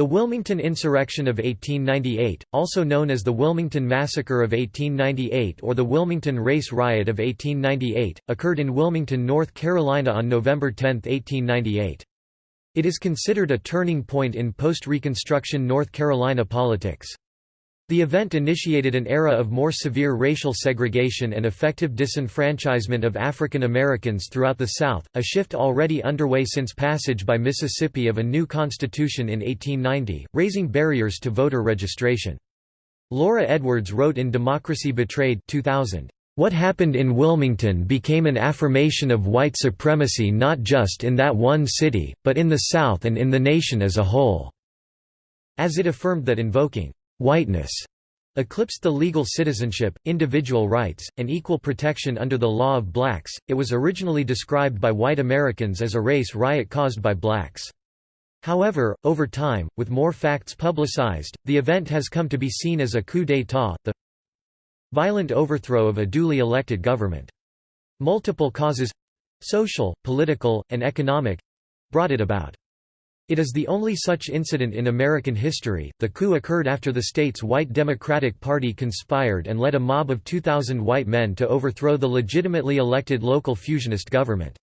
The Wilmington Insurrection of 1898, also known as the Wilmington Massacre of 1898 or the Wilmington Race Riot of 1898, occurred in Wilmington, North Carolina on November 10, 1898. It is considered a turning point in post-Reconstruction North Carolina politics. The event initiated an era of more severe racial segregation and effective disenfranchisement of African Americans throughout the South, a shift already underway since passage by Mississippi of a new constitution in 1890, raising barriers to voter registration. Laura Edwards wrote in Democracy Betrayed 2000, "...what happened in Wilmington became an affirmation of white supremacy not just in that one city, but in the South and in the nation as a whole," as it affirmed that invoking whiteness eclipsed the legal citizenship, individual rights, and equal protection under the law of blacks. It was originally described by white Americans as a race riot caused by blacks. However, over time, with more facts publicized, the event has come to be seen as a coup d'état, the violent overthrow of a duly elected government. Multiple causes—social, political, and economic—brought it about. It is the only such incident in American history. The coup occurred after the state's white Democratic Party conspired and led a mob of 2,000 white men to overthrow the legitimately elected local fusionist government.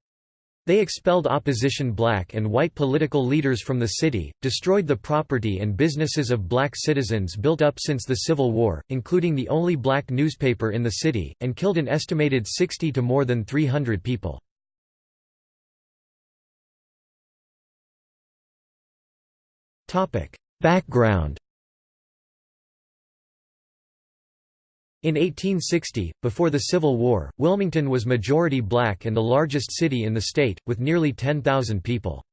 They expelled opposition black and white political leaders from the city, destroyed the property and businesses of black citizens built up since the Civil War, including the only black newspaper in the city, and killed an estimated 60 to more than 300 people. Background In 1860, before the Civil War, Wilmington was majority black and the largest city in the state, with nearly 10,000 people.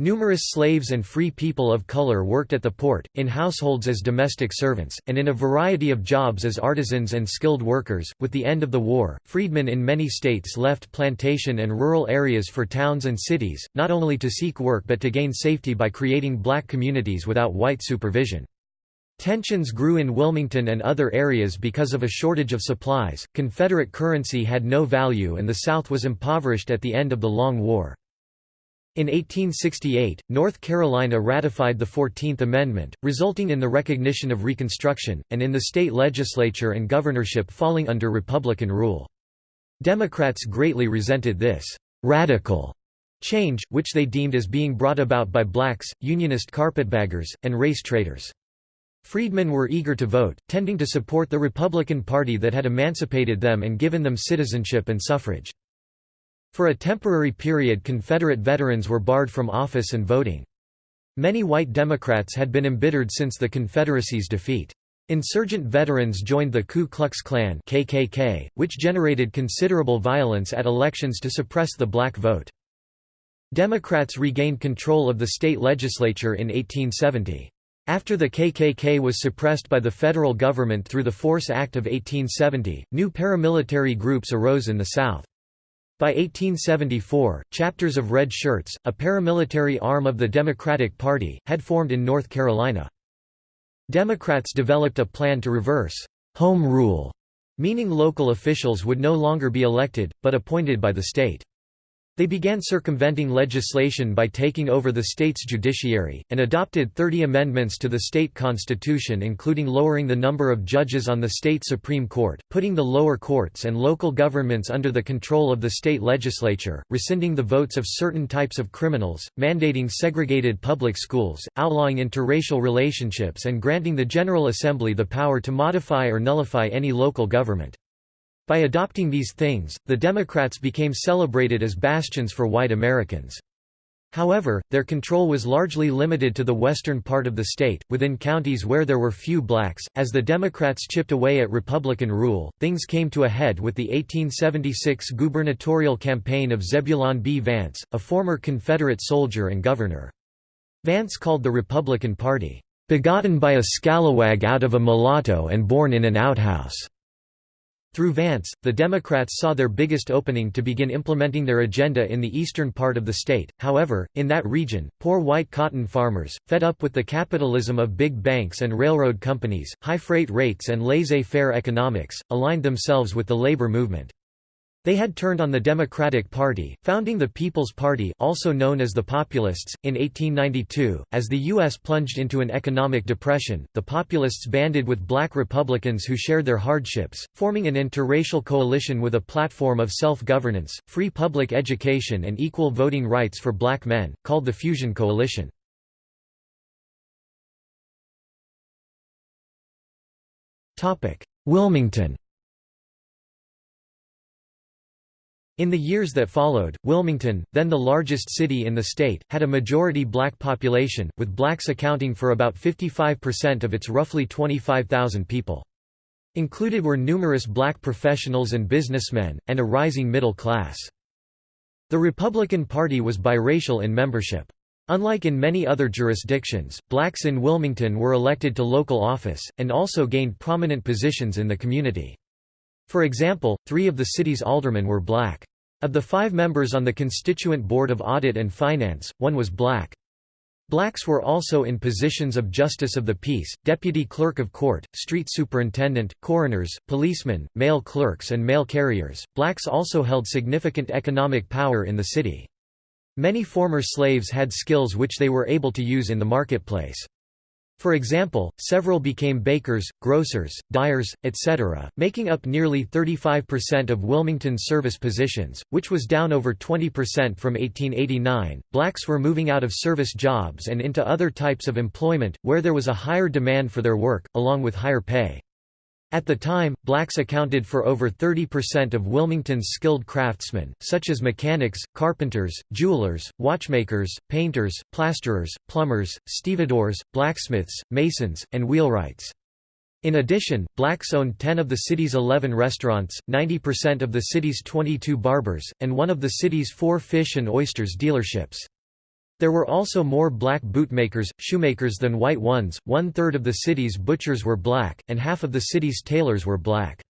Numerous slaves and free people of color worked at the port, in households as domestic servants, and in a variety of jobs as artisans and skilled workers. With the end of the war, freedmen in many states left plantation and rural areas for towns and cities, not only to seek work but to gain safety by creating black communities without white supervision. Tensions grew in Wilmington and other areas because of a shortage of supplies, Confederate currency had no value, and the South was impoverished at the end of the Long War. In 1868, North Carolina ratified the Fourteenth Amendment, resulting in the recognition of Reconstruction, and in the state legislature and governorship falling under Republican rule. Democrats greatly resented this «radical» change, which they deemed as being brought about by blacks, unionist carpetbaggers, and race traitors. Freedmen were eager to vote, tending to support the Republican Party that had emancipated them and given them citizenship and suffrage. For a temporary period Confederate veterans were barred from office and voting. Many white Democrats had been embittered since the Confederacy's defeat. Insurgent veterans joined the Ku Klux Klan KKK, which generated considerable violence at elections to suppress the black vote. Democrats regained control of the state legislature in 1870. After the KKK was suppressed by the federal government through the Force Act of 1870, new paramilitary groups arose in the South. By 1874, chapters of Red Shirts, a paramilitary arm of the Democratic Party, had formed in North Carolina. Democrats developed a plan to reverse «home rule», meaning local officials would no longer be elected, but appointed by the state. They began circumventing legislation by taking over the state's judiciary, and adopted 30 amendments to the state constitution including lowering the number of judges on the state Supreme Court, putting the lower courts and local governments under the control of the state legislature, rescinding the votes of certain types of criminals, mandating segregated public schools, outlawing interracial relationships and granting the General Assembly the power to modify or nullify any local government. By adopting these things, the Democrats became celebrated as bastions for white Americans. However, their control was largely limited to the western part of the state, within counties where there were few blacks. As the Democrats chipped away at Republican rule, things came to a head with the 1876 gubernatorial campaign of Zebulon B. Vance, a former Confederate soldier and governor. Vance called the Republican Party, begotten by a scalawag out of a mulatto and born in an outhouse. Through Vance, the Democrats saw their biggest opening to begin implementing their agenda in the eastern part of the state. However, in that region, poor white cotton farmers, fed up with the capitalism of big banks and railroad companies, high freight rates, and laissez faire economics, aligned themselves with the labor movement. They had turned on the Democratic Party, founding the People's Party also known as the Populists. In 1892, as the U.S. plunged into an economic depression, the Populists banded with black Republicans who shared their hardships, forming an interracial coalition with a platform of self-governance, free public education and equal voting rights for black men, called the Fusion Coalition. Wilmington In the years that followed, Wilmington, then the largest city in the state, had a majority black population, with blacks accounting for about 55% of its roughly 25,000 people. Included were numerous black professionals and businessmen, and a rising middle class. The Republican Party was biracial in membership. Unlike in many other jurisdictions, blacks in Wilmington were elected to local office, and also gained prominent positions in the community. For example, three of the city's aldermen were black. Of the five members on the Constituent Board of Audit and Finance, one was black. Blacks were also in positions of Justice of the Peace, Deputy Clerk of Court, Street Superintendent, coroners, policemen, mail clerks, and mail carriers. Blacks also held significant economic power in the city. Many former slaves had skills which they were able to use in the marketplace. For example, several became bakers, grocers, dyers, etc., making up nearly 35% of Wilmington's service positions, which was down over 20% from 1889. Blacks were moving out of service jobs and into other types of employment, where there was a higher demand for their work, along with higher pay. At the time, blacks accounted for over 30% of Wilmington's skilled craftsmen, such as mechanics, carpenters, jewelers, watchmakers, painters, plasterers, plumbers, stevedores, blacksmiths, masons, and wheelwrights. In addition, blacks owned 10 of the city's 11 restaurants, 90% of the city's 22 barbers, and one of the city's four fish and oysters dealerships. There were also more black bootmakers, shoemakers than white ones, one-third of the city's butchers were black, and half of the city's tailors were black.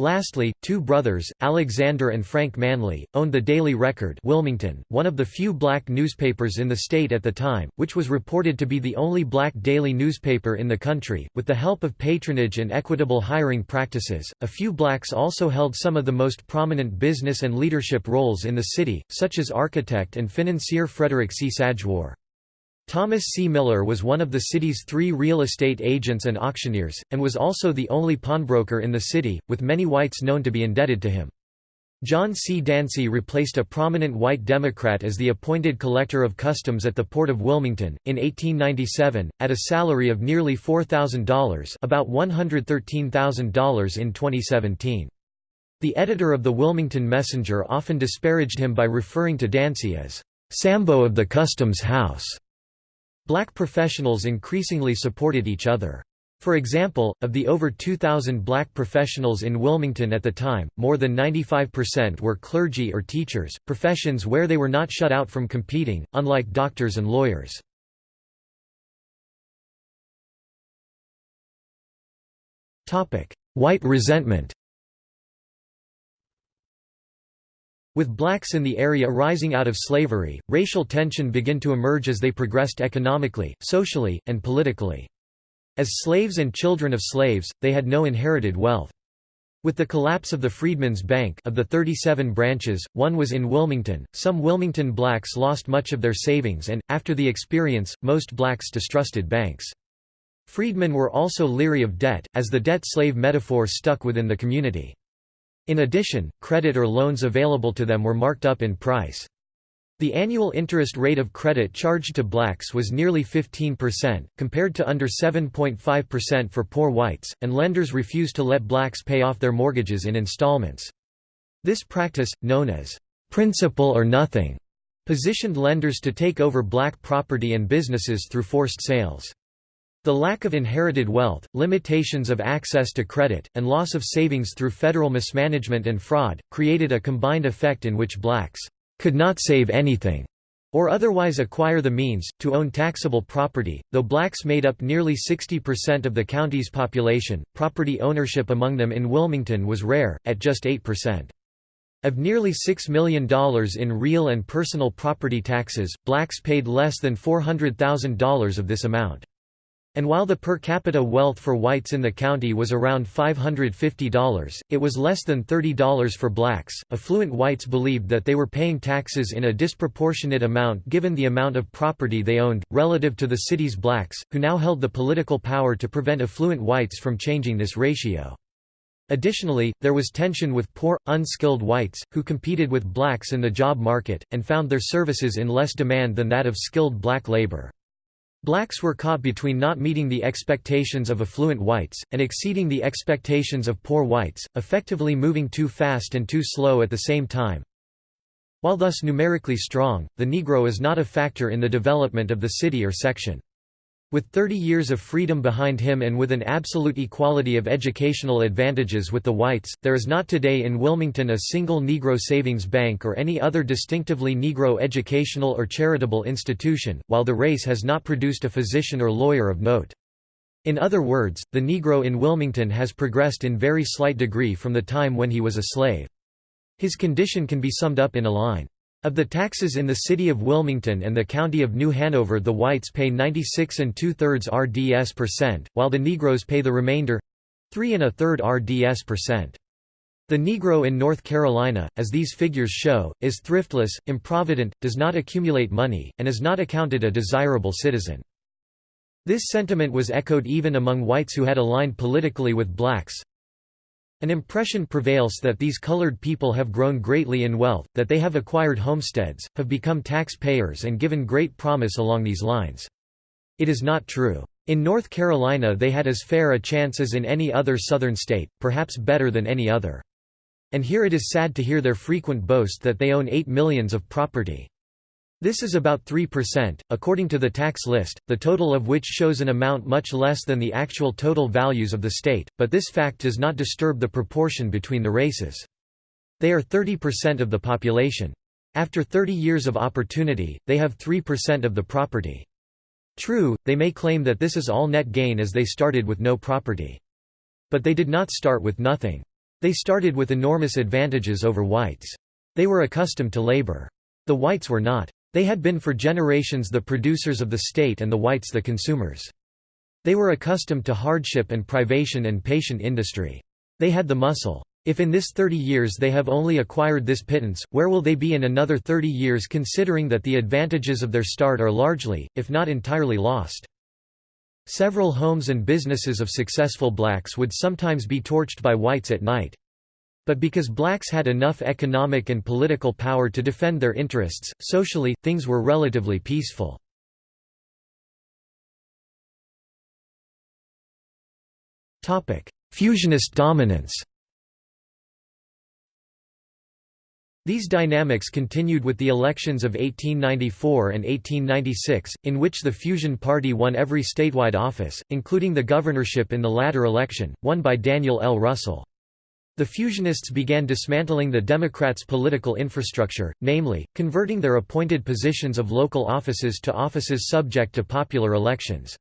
Lastly, two brothers, Alexander and Frank Manly, owned the Daily Record Wilmington, one of the few black newspapers in the state at the time, which was reported to be the only black daily newspaper in the country. With the help of patronage and equitable hiring practices, a few blacks also held some of the most prominent business and leadership roles in the city, such as architect and financier Frederick C. Sadgwar. Thomas C. Miller was one of the city's three real estate agents and auctioneers, and was also the only pawnbroker in the city, with many whites known to be indebted to him. John C. Dancy replaced a prominent white Democrat as the appointed collector of customs at the Port of Wilmington, in 1897, at a salary of nearly $4,000 about $113,000 in 2017. The editor of the Wilmington Messenger often disparaged him by referring to Dancy as, "'Sambo of the Customs House' Black professionals increasingly supported each other. For example, of the over 2,000 black professionals in Wilmington at the time, more than 95% were clergy or teachers, professions where they were not shut out from competing, unlike doctors and lawyers. White resentment With blacks in the area rising out of slavery, racial tension began to emerge as they progressed economically, socially, and politically. As slaves and children of slaves, they had no inherited wealth. With the collapse of the Freedmen's Bank of the 37 branches, one was in Wilmington, some Wilmington blacks lost much of their savings and, after the experience, most blacks distrusted banks. Freedmen were also leery of debt, as the debt-slave metaphor stuck within the community. In addition, credit or loans available to them were marked up in price. The annual interest rate of credit charged to blacks was nearly 15%, compared to under 7.5% for poor whites, and lenders refused to let blacks pay off their mortgages in installments. This practice, known as principal or nothing, positioned lenders to take over black property and businesses through forced sales. The lack of inherited wealth, limitations of access to credit, and loss of savings through federal mismanagement and fraud, created a combined effect in which blacks could not save anything or otherwise acquire the means, to own taxable property. Though blacks made up nearly 60% of the county's population, property ownership among them in Wilmington was rare, at just 8%. Of nearly $6 million in real and personal property taxes, blacks paid less than $400,000 of this amount. And while the per capita wealth for whites in the county was around $550, it was less than $30 for blacks. Affluent whites believed that they were paying taxes in a disproportionate amount given the amount of property they owned, relative to the city's blacks, who now held the political power to prevent affluent whites from changing this ratio. Additionally, there was tension with poor, unskilled whites, who competed with blacks in the job market, and found their services in less demand than that of skilled black labor. Blacks were caught between not meeting the expectations of affluent whites, and exceeding the expectations of poor whites, effectively moving too fast and too slow at the same time. While thus numerically strong, the Negro is not a factor in the development of the city or section. With 30 years of freedom behind him and with an absolute equality of educational advantages with the whites, there is not today in Wilmington a single Negro savings bank or any other distinctively Negro educational or charitable institution, while the race has not produced a physician or lawyer of note. In other words, the Negro in Wilmington has progressed in very slight degree from the time when he was a slave. His condition can be summed up in a line. Of the taxes in the city of Wilmington and the county of New Hanover the whites pay 96 and two-thirds RDS percent, while the Negroes pay the remainder—three and a third RDS percent. The Negro in North Carolina, as these figures show, is thriftless, improvident, does not accumulate money, and is not accounted a desirable citizen. This sentiment was echoed even among whites who had aligned politically with blacks, an impression prevails that these colored people have grown greatly in wealth, that they have acquired homesteads, have become taxpayers and given great promise along these lines. It is not true. In North Carolina they had as fair a chance as in any other southern state, perhaps better than any other. And here it is sad to hear their frequent boast that they own eight millions of property. This is about 3%, according to the tax list, the total of which shows an amount much less than the actual total values of the state, but this fact does not disturb the proportion between the races. They are 30% of the population. After 30 years of opportunity, they have 3% of the property. True, they may claim that this is all net gain as they started with no property. But they did not start with nothing. They started with enormous advantages over whites. They were accustomed to labor. The whites were not. They had been for generations the producers of the state and the whites the consumers. They were accustomed to hardship and privation and patient industry. They had the muscle. If in this 30 years they have only acquired this pittance, where will they be in another 30 years considering that the advantages of their start are largely, if not entirely lost? Several homes and businesses of successful blacks would sometimes be torched by whites at night. But because blacks had enough economic and political power to defend their interests, socially, things were relatively peaceful. Fusionist dominance These dynamics continued with the elections of 1894 and 1896, in which the Fusion Party won every statewide office, including the governorship in the latter election, won by Daniel L. Russell. The Fusionists began dismantling the Democrats' political infrastructure, namely, converting their appointed positions of local offices to offices subject to popular elections.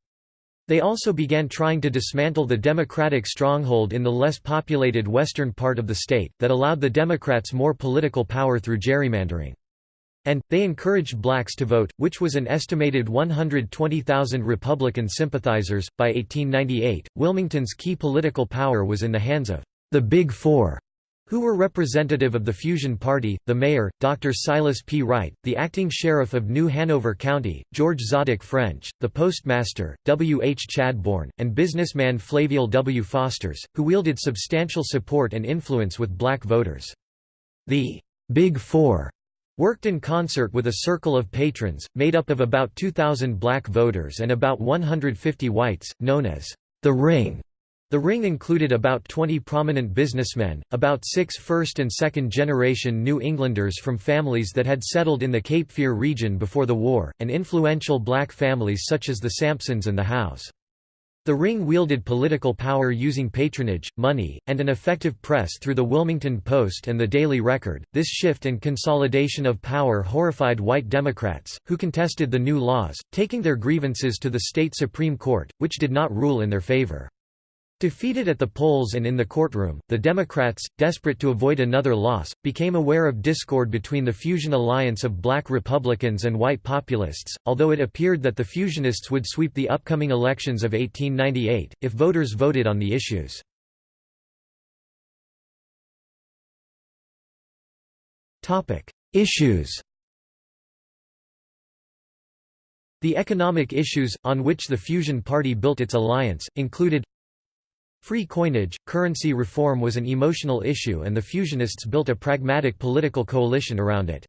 They also began trying to dismantle the Democratic stronghold in the less populated western part of the state, that allowed the Democrats more political power through gerrymandering. And, they encouraged blacks to vote, which was an estimated 120,000 Republican sympathizers. By 1898, Wilmington's key political power was in the hands of the Big Four, who were representative of the Fusion Party, the mayor, Dr. Silas P. Wright, the acting sheriff of New Hanover County, George Zadock French, the postmaster, W. H. Chadbourn, and businessman Flaval W. Fosters, who wielded substantial support and influence with black voters. The Big Four worked in concert with a circle of patrons, made up of about 2,000 black voters and about 150 whites, known as the Ring. The ring included about 20 prominent businessmen, about six first- and second-generation New Englanders from families that had settled in the Cape Fear region before the war, and influential black families such as the Sampsons and the Howes. The ring wielded political power using patronage, money, and an effective press through the Wilmington Post and the Daily Record. This shift and consolidation of power horrified white Democrats, who contested the new laws, taking their grievances to the state Supreme Court, which did not rule in their favor. Defeated at the polls and in the courtroom, the Democrats, desperate to avoid another loss, became aware of discord between the fusion alliance of black Republicans and white populists, although it appeared that the fusionists would sweep the upcoming elections of 1898, if voters voted on the issues. Issues The economic issues, on which the Fusion Party built its alliance, included Free coinage, currency reform was an emotional issue and the Fusionists built a pragmatic political coalition around it.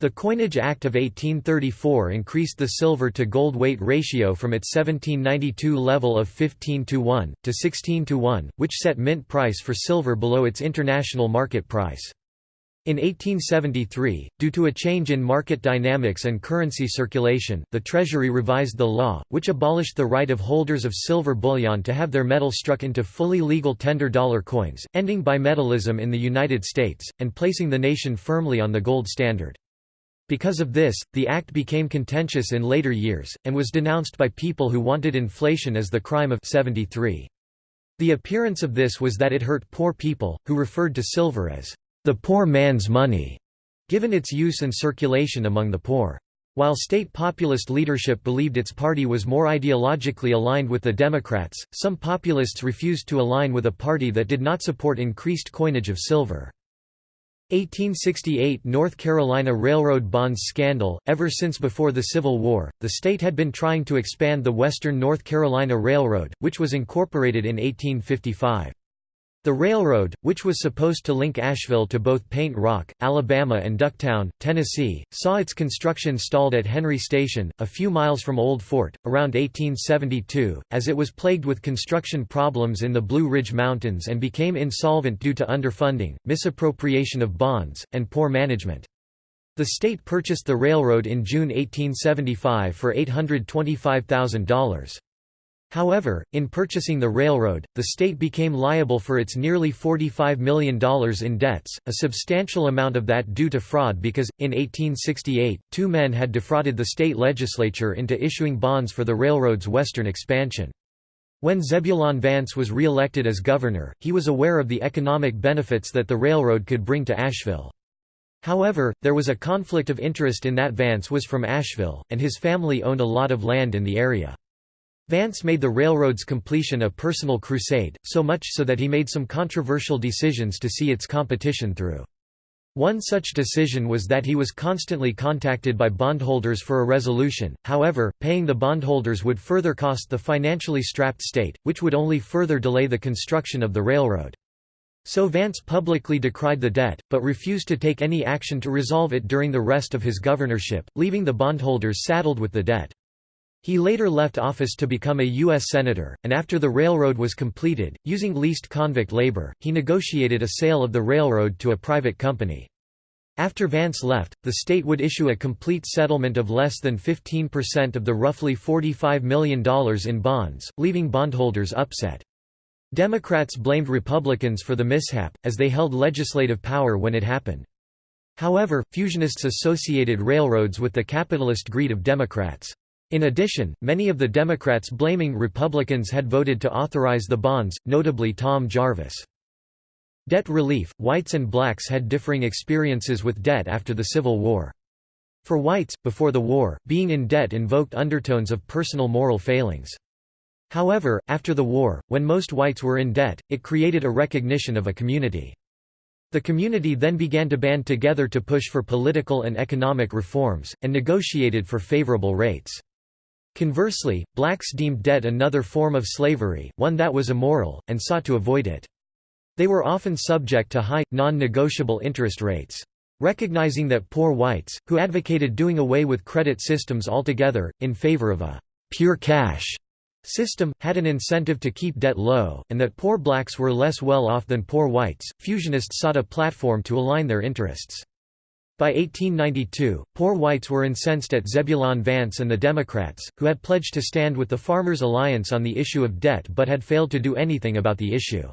The Coinage Act of 1834 increased the silver to gold weight ratio from its 1792 level of 15 to 1, to 16 to 1, which set mint price for silver below its international market price. In 1873, due to a change in market dynamics and currency circulation, the Treasury revised the law, which abolished the right of holders of silver bullion to have their metal struck into fully legal tender dollar coins, ending bimetallism in the United States, and placing the nation firmly on the gold standard. Because of this, the act became contentious in later years, and was denounced by people who wanted inflation as the crime of 73. The appearance of this was that it hurt poor people, who referred to silver as the poor man's money, given its use and circulation among the poor. While state populist leadership believed its party was more ideologically aligned with the Democrats, some populists refused to align with a party that did not support increased coinage of silver. 1868 North Carolina Railroad bonds scandal Ever since before the Civil War, the state had been trying to expand the Western North Carolina Railroad, which was incorporated in 1855. The railroad, which was supposed to link Asheville to both Paint Rock, Alabama and Ducktown, Tennessee, saw its construction stalled at Henry Station, a few miles from Old Fort, around 1872, as it was plagued with construction problems in the Blue Ridge Mountains and became insolvent due to underfunding, misappropriation of bonds, and poor management. The state purchased the railroad in June 1875 for $825,000. However, in purchasing the railroad, the state became liable for its nearly $45 million in debts, a substantial amount of that due to fraud because, in 1868, two men had defrauded the state legislature into issuing bonds for the railroad's western expansion. When Zebulon Vance was re-elected as governor, he was aware of the economic benefits that the railroad could bring to Asheville. However, there was a conflict of interest in that Vance was from Asheville, and his family owned a lot of land in the area. Vance made the railroad's completion a personal crusade, so much so that he made some controversial decisions to see its competition through. One such decision was that he was constantly contacted by bondholders for a resolution, however, paying the bondholders would further cost the financially strapped state, which would only further delay the construction of the railroad. So Vance publicly decried the debt, but refused to take any action to resolve it during the rest of his governorship, leaving the bondholders saddled with the debt. He later left office to become a U.S. Senator, and after the railroad was completed, using leased convict labor, he negotiated a sale of the railroad to a private company. After Vance left, the state would issue a complete settlement of less than 15% of the roughly $45 million in bonds, leaving bondholders upset. Democrats blamed Republicans for the mishap, as they held legislative power when it happened. However, fusionists associated railroads with the capitalist greed of Democrats. In addition, many of the Democrats blaming Republicans had voted to authorize the bonds, notably Tom Jarvis. Debt relief – Whites and blacks had differing experiences with debt after the Civil War. For whites, before the war, being in debt invoked undertones of personal moral failings. However, after the war, when most whites were in debt, it created a recognition of a community. The community then began to band together to push for political and economic reforms, and negotiated for favorable rates. Conversely, blacks deemed debt another form of slavery, one that was immoral, and sought to avoid it. They were often subject to high, non-negotiable interest rates. Recognizing that poor whites, who advocated doing away with credit systems altogether, in favor of a «pure cash» system, had an incentive to keep debt low, and that poor blacks were less well off than poor whites, fusionists sought a platform to align their interests. By 1892, poor whites were incensed at Zebulon Vance and the Democrats, who had pledged to stand with the Farmers Alliance on the issue of debt but had failed to do anything about the issue.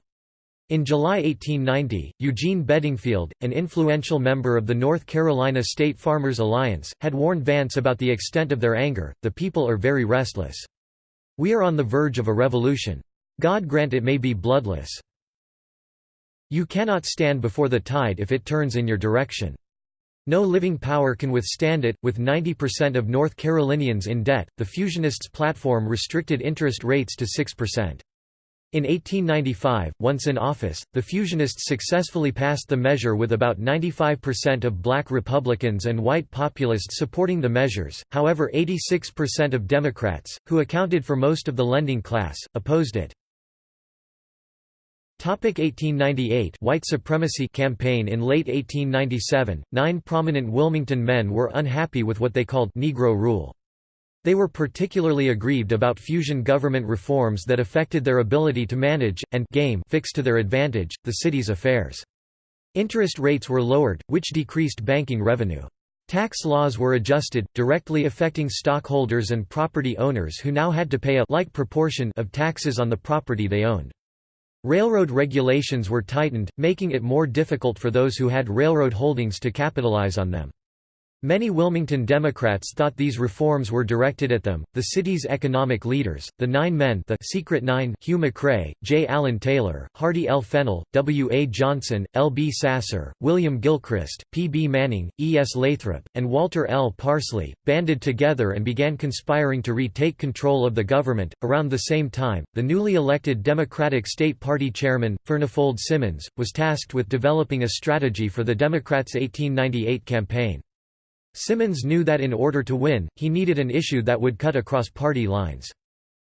In July 1890, Eugene Bedingfield, an influential member of the North Carolina State Farmers Alliance, had warned Vance about the extent of their anger, the people are very restless. We are on the verge of a revolution. God grant it may be bloodless. You cannot stand before the tide if it turns in your direction. No living power can withstand it. With 90% of North Carolinians in debt, the Fusionists' platform restricted interest rates to 6%. In 1895, once in office, the Fusionists successfully passed the measure with about 95% of black Republicans and white populists supporting the measures, however 86% of Democrats, who accounted for most of the lending class, opposed it. 1898 White supremacy campaign In late 1897, nine prominent Wilmington men were unhappy with what they called Negro rule. They were particularly aggrieved about fusion government reforms that affected their ability to manage, and game fixed to their advantage, the city's affairs. Interest rates were lowered, which decreased banking revenue. Tax laws were adjusted, directly affecting stockholders and property owners who now had to pay a like proportion of taxes on the property they owned. Railroad regulations were tightened, making it more difficult for those who had railroad holdings to capitalize on them. Many Wilmington Democrats thought these reforms were directed at them. The city's economic leaders, the Nine Men, the Secret Nine, Hugh MacRae, J. Allen Taylor, Hardy L. Fennell, W. A. Johnson, L. B. Sasser, William Gilchrist, P. B. Manning, E. S. Lathrop, and Walter L. Parsley, banded together and began conspiring to retake control of the government. Around the same time, the newly elected Democratic State Party chairman, Furnifold Simmons, was tasked with developing a strategy for the Democrats' 1898 campaign. Simmons knew that in order to win, he needed an issue that would cut across party lines.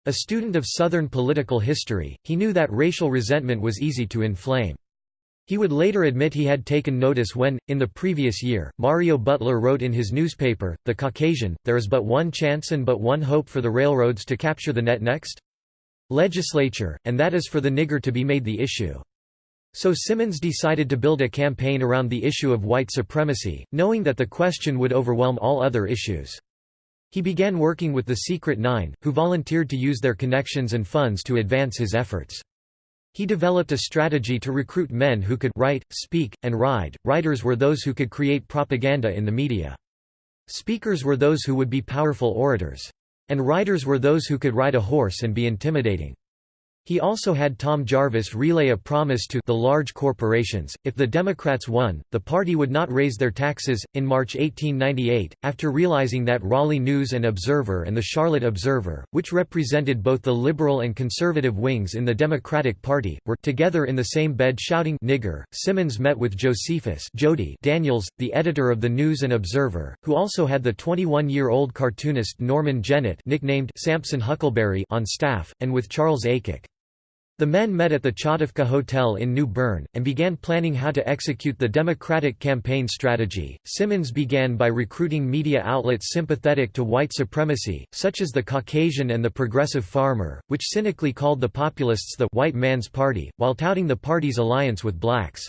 A student of Southern political history, he knew that racial resentment was easy to inflame. He would later admit he had taken notice when, in the previous year, Marion Butler wrote in his newspaper, The Caucasian, there is but one chance and but one hope for the railroads to capture the net next legislature, and that is for the nigger to be made the issue. So Simmons decided to build a campaign around the issue of white supremacy, knowing that the question would overwhelm all other issues. He began working with the Secret Nine, who volunteered to use their connections and funds to advance his efforts. He developed a strategy to recruit men who could write, speak, and ride. Writers were those who could create propaganda in the media. Speakers were those who would be powerful orators. And riders were those who could ride a horse and be intimidating. He also had Tom Jarvis relay a promise to the large corporations if the Democrats won, the party would not raise their taxes. In March 1898, after realizing that Raleigh News and Observer and the Charlotte Observer, which represented both the liberal and conservative wings in the Democratic Party, were together in the same bed shouting nigger, Simmons met with Josephus Jody Daniels, the editor of the News and Observer, who also had the 21-year-old cartoonist Norman Jennett nicknamed Sampson Huckleberry on staff, and with Charles Aycock. The men met at the Chautauqua Hotel in New Bern, and began planning how to execute the Democratic campaign strategy. Simmons began by recruiting media outlets sympathetic to white supremacy, such as the Caucasian and the Progressive Farmer, which cynically called the populists the white man's party, while touting the party's alliance with blacks.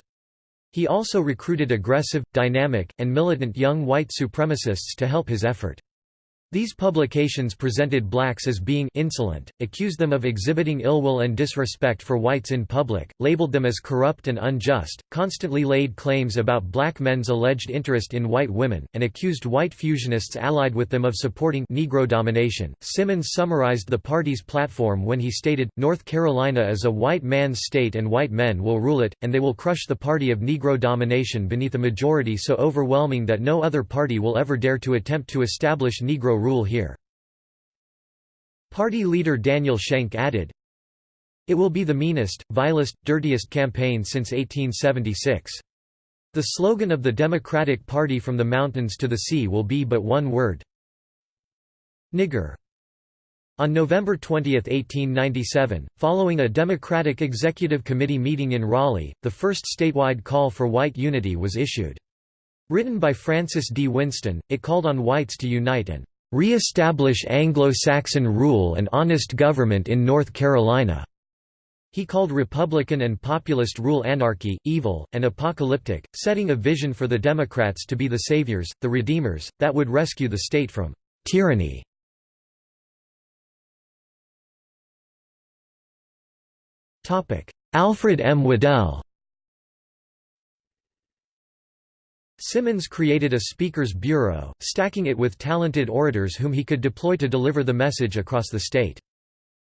He also recruited aggressive, dynamic, and militant young white supremacists to help his effort. These publications presented blacks as being insolent, accused them of exhibiting ill will and disrespect for whites in public, labeled them as corrupt and unjust, constantly laid claims about black men's alleged interest in white women, and accused white fusionists allied with them of supporting Negro domination. Simmons summarized the party's platform when he stated, North Carolina is a white man's state and white men will rule it, and they will crush the party of Negro domination beneath a majority so overwhelming that no other party will ever dare to attempt to establish Negro rule here. Party leader Daniel Schenck added, It will be the meanest, vilest, dirtiest campaign since 1876. The slogan of the Democratic Party from the mountains to the sea will be but one word. Nigger. On November 20, 1897, following a Democratic Executive Committee meeting in Raleigh, the first statewide call for white unity was issued. Written by Francis D. Winston, it called on whites to unite and re-establish Anglo-Saxon rule and honest government in North Carolina." He called Republican and populist rule anarchy, evil, and apocalyptic, setting a vision for the Democrats to be the saviors, the redeemers, that would rescue the state from tyranny. Alfred M. Waddell Simmons created a speaker's bureau, stacking it with talented orators whom he could deploy to deliver the message across the state.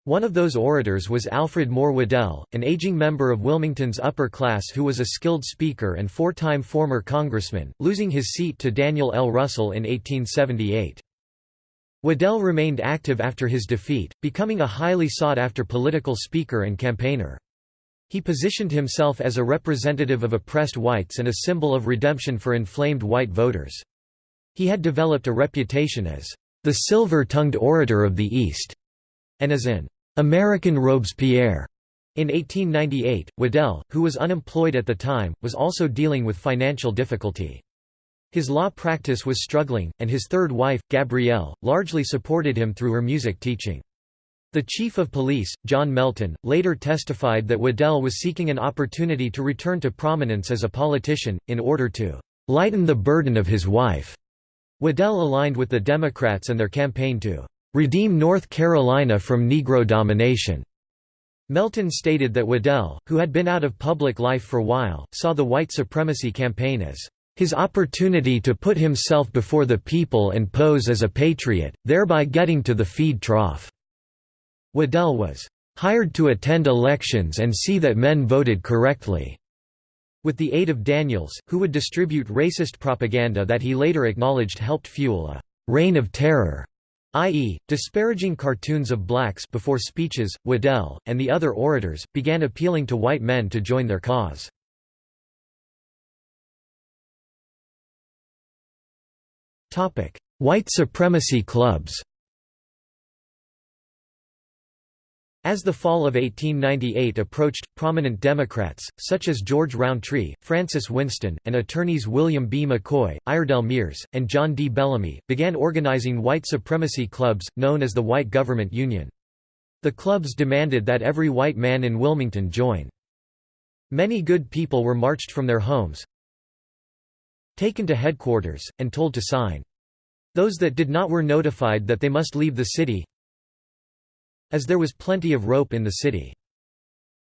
One of those orators was Alfred Moore Waddell, an aging member of Wilmington's upper class who was a skilled speaker and four-time former congressman, losing his seat to Daniel L. Russell in 1878. Waddell remained active after his defeat, becoming a highly sought-after political speaker and campaigner. He positioned himself as a representative of oppressed whites and a symbol of redemption for inflamed white voters. He had developed a reputation as the silver-tongued orator of the East, and as an American Robespierre. In 1898, Waddell, who was unemployed at the time, was also dealing with financial difficulty. His law practice was struggling, and his third wife, Gabrielle, largely supported him through her music teaching. The chief of police, John Melton, later testified that Waddell was seeking an opportunity to return to prominence as a politician, in order to lighten the burden of his wife. Waddell aligned with the Democrats and their campaign to redeem North Carolina from Negro domination. Melton stated that Waddell, who had been out of public life for a while, saw the white supremacy campaign as his opportunity to put himself before the people and pose as a patriot, thereby getting to the feed trough. Waddell was hired to attend elections and see that men voted correctly, with the aid of Daniels, who would distribute racist propaganda that he later acknowledged helped fuel a reign of terror i.e., disparaging cartoons of blacks before speeches, Waddell, and the other orators, began appealing to white men to join their cause. White supremacy clubs As the fall of 1898 approached, prominent Democrats, such as George Rountree, Francis Winston, and attorneys William B. McCoy, Iredell Meares, and John D. Bellamy, began organizing white supremacy clubs, known as the White Government Union. The clubs demanded that every white man in Wilmington join. Many good people were marched from their homes, taken to headquarters, and told to sign. Those that did not were notified that they must leave the city, as there was plenty of rope in the city.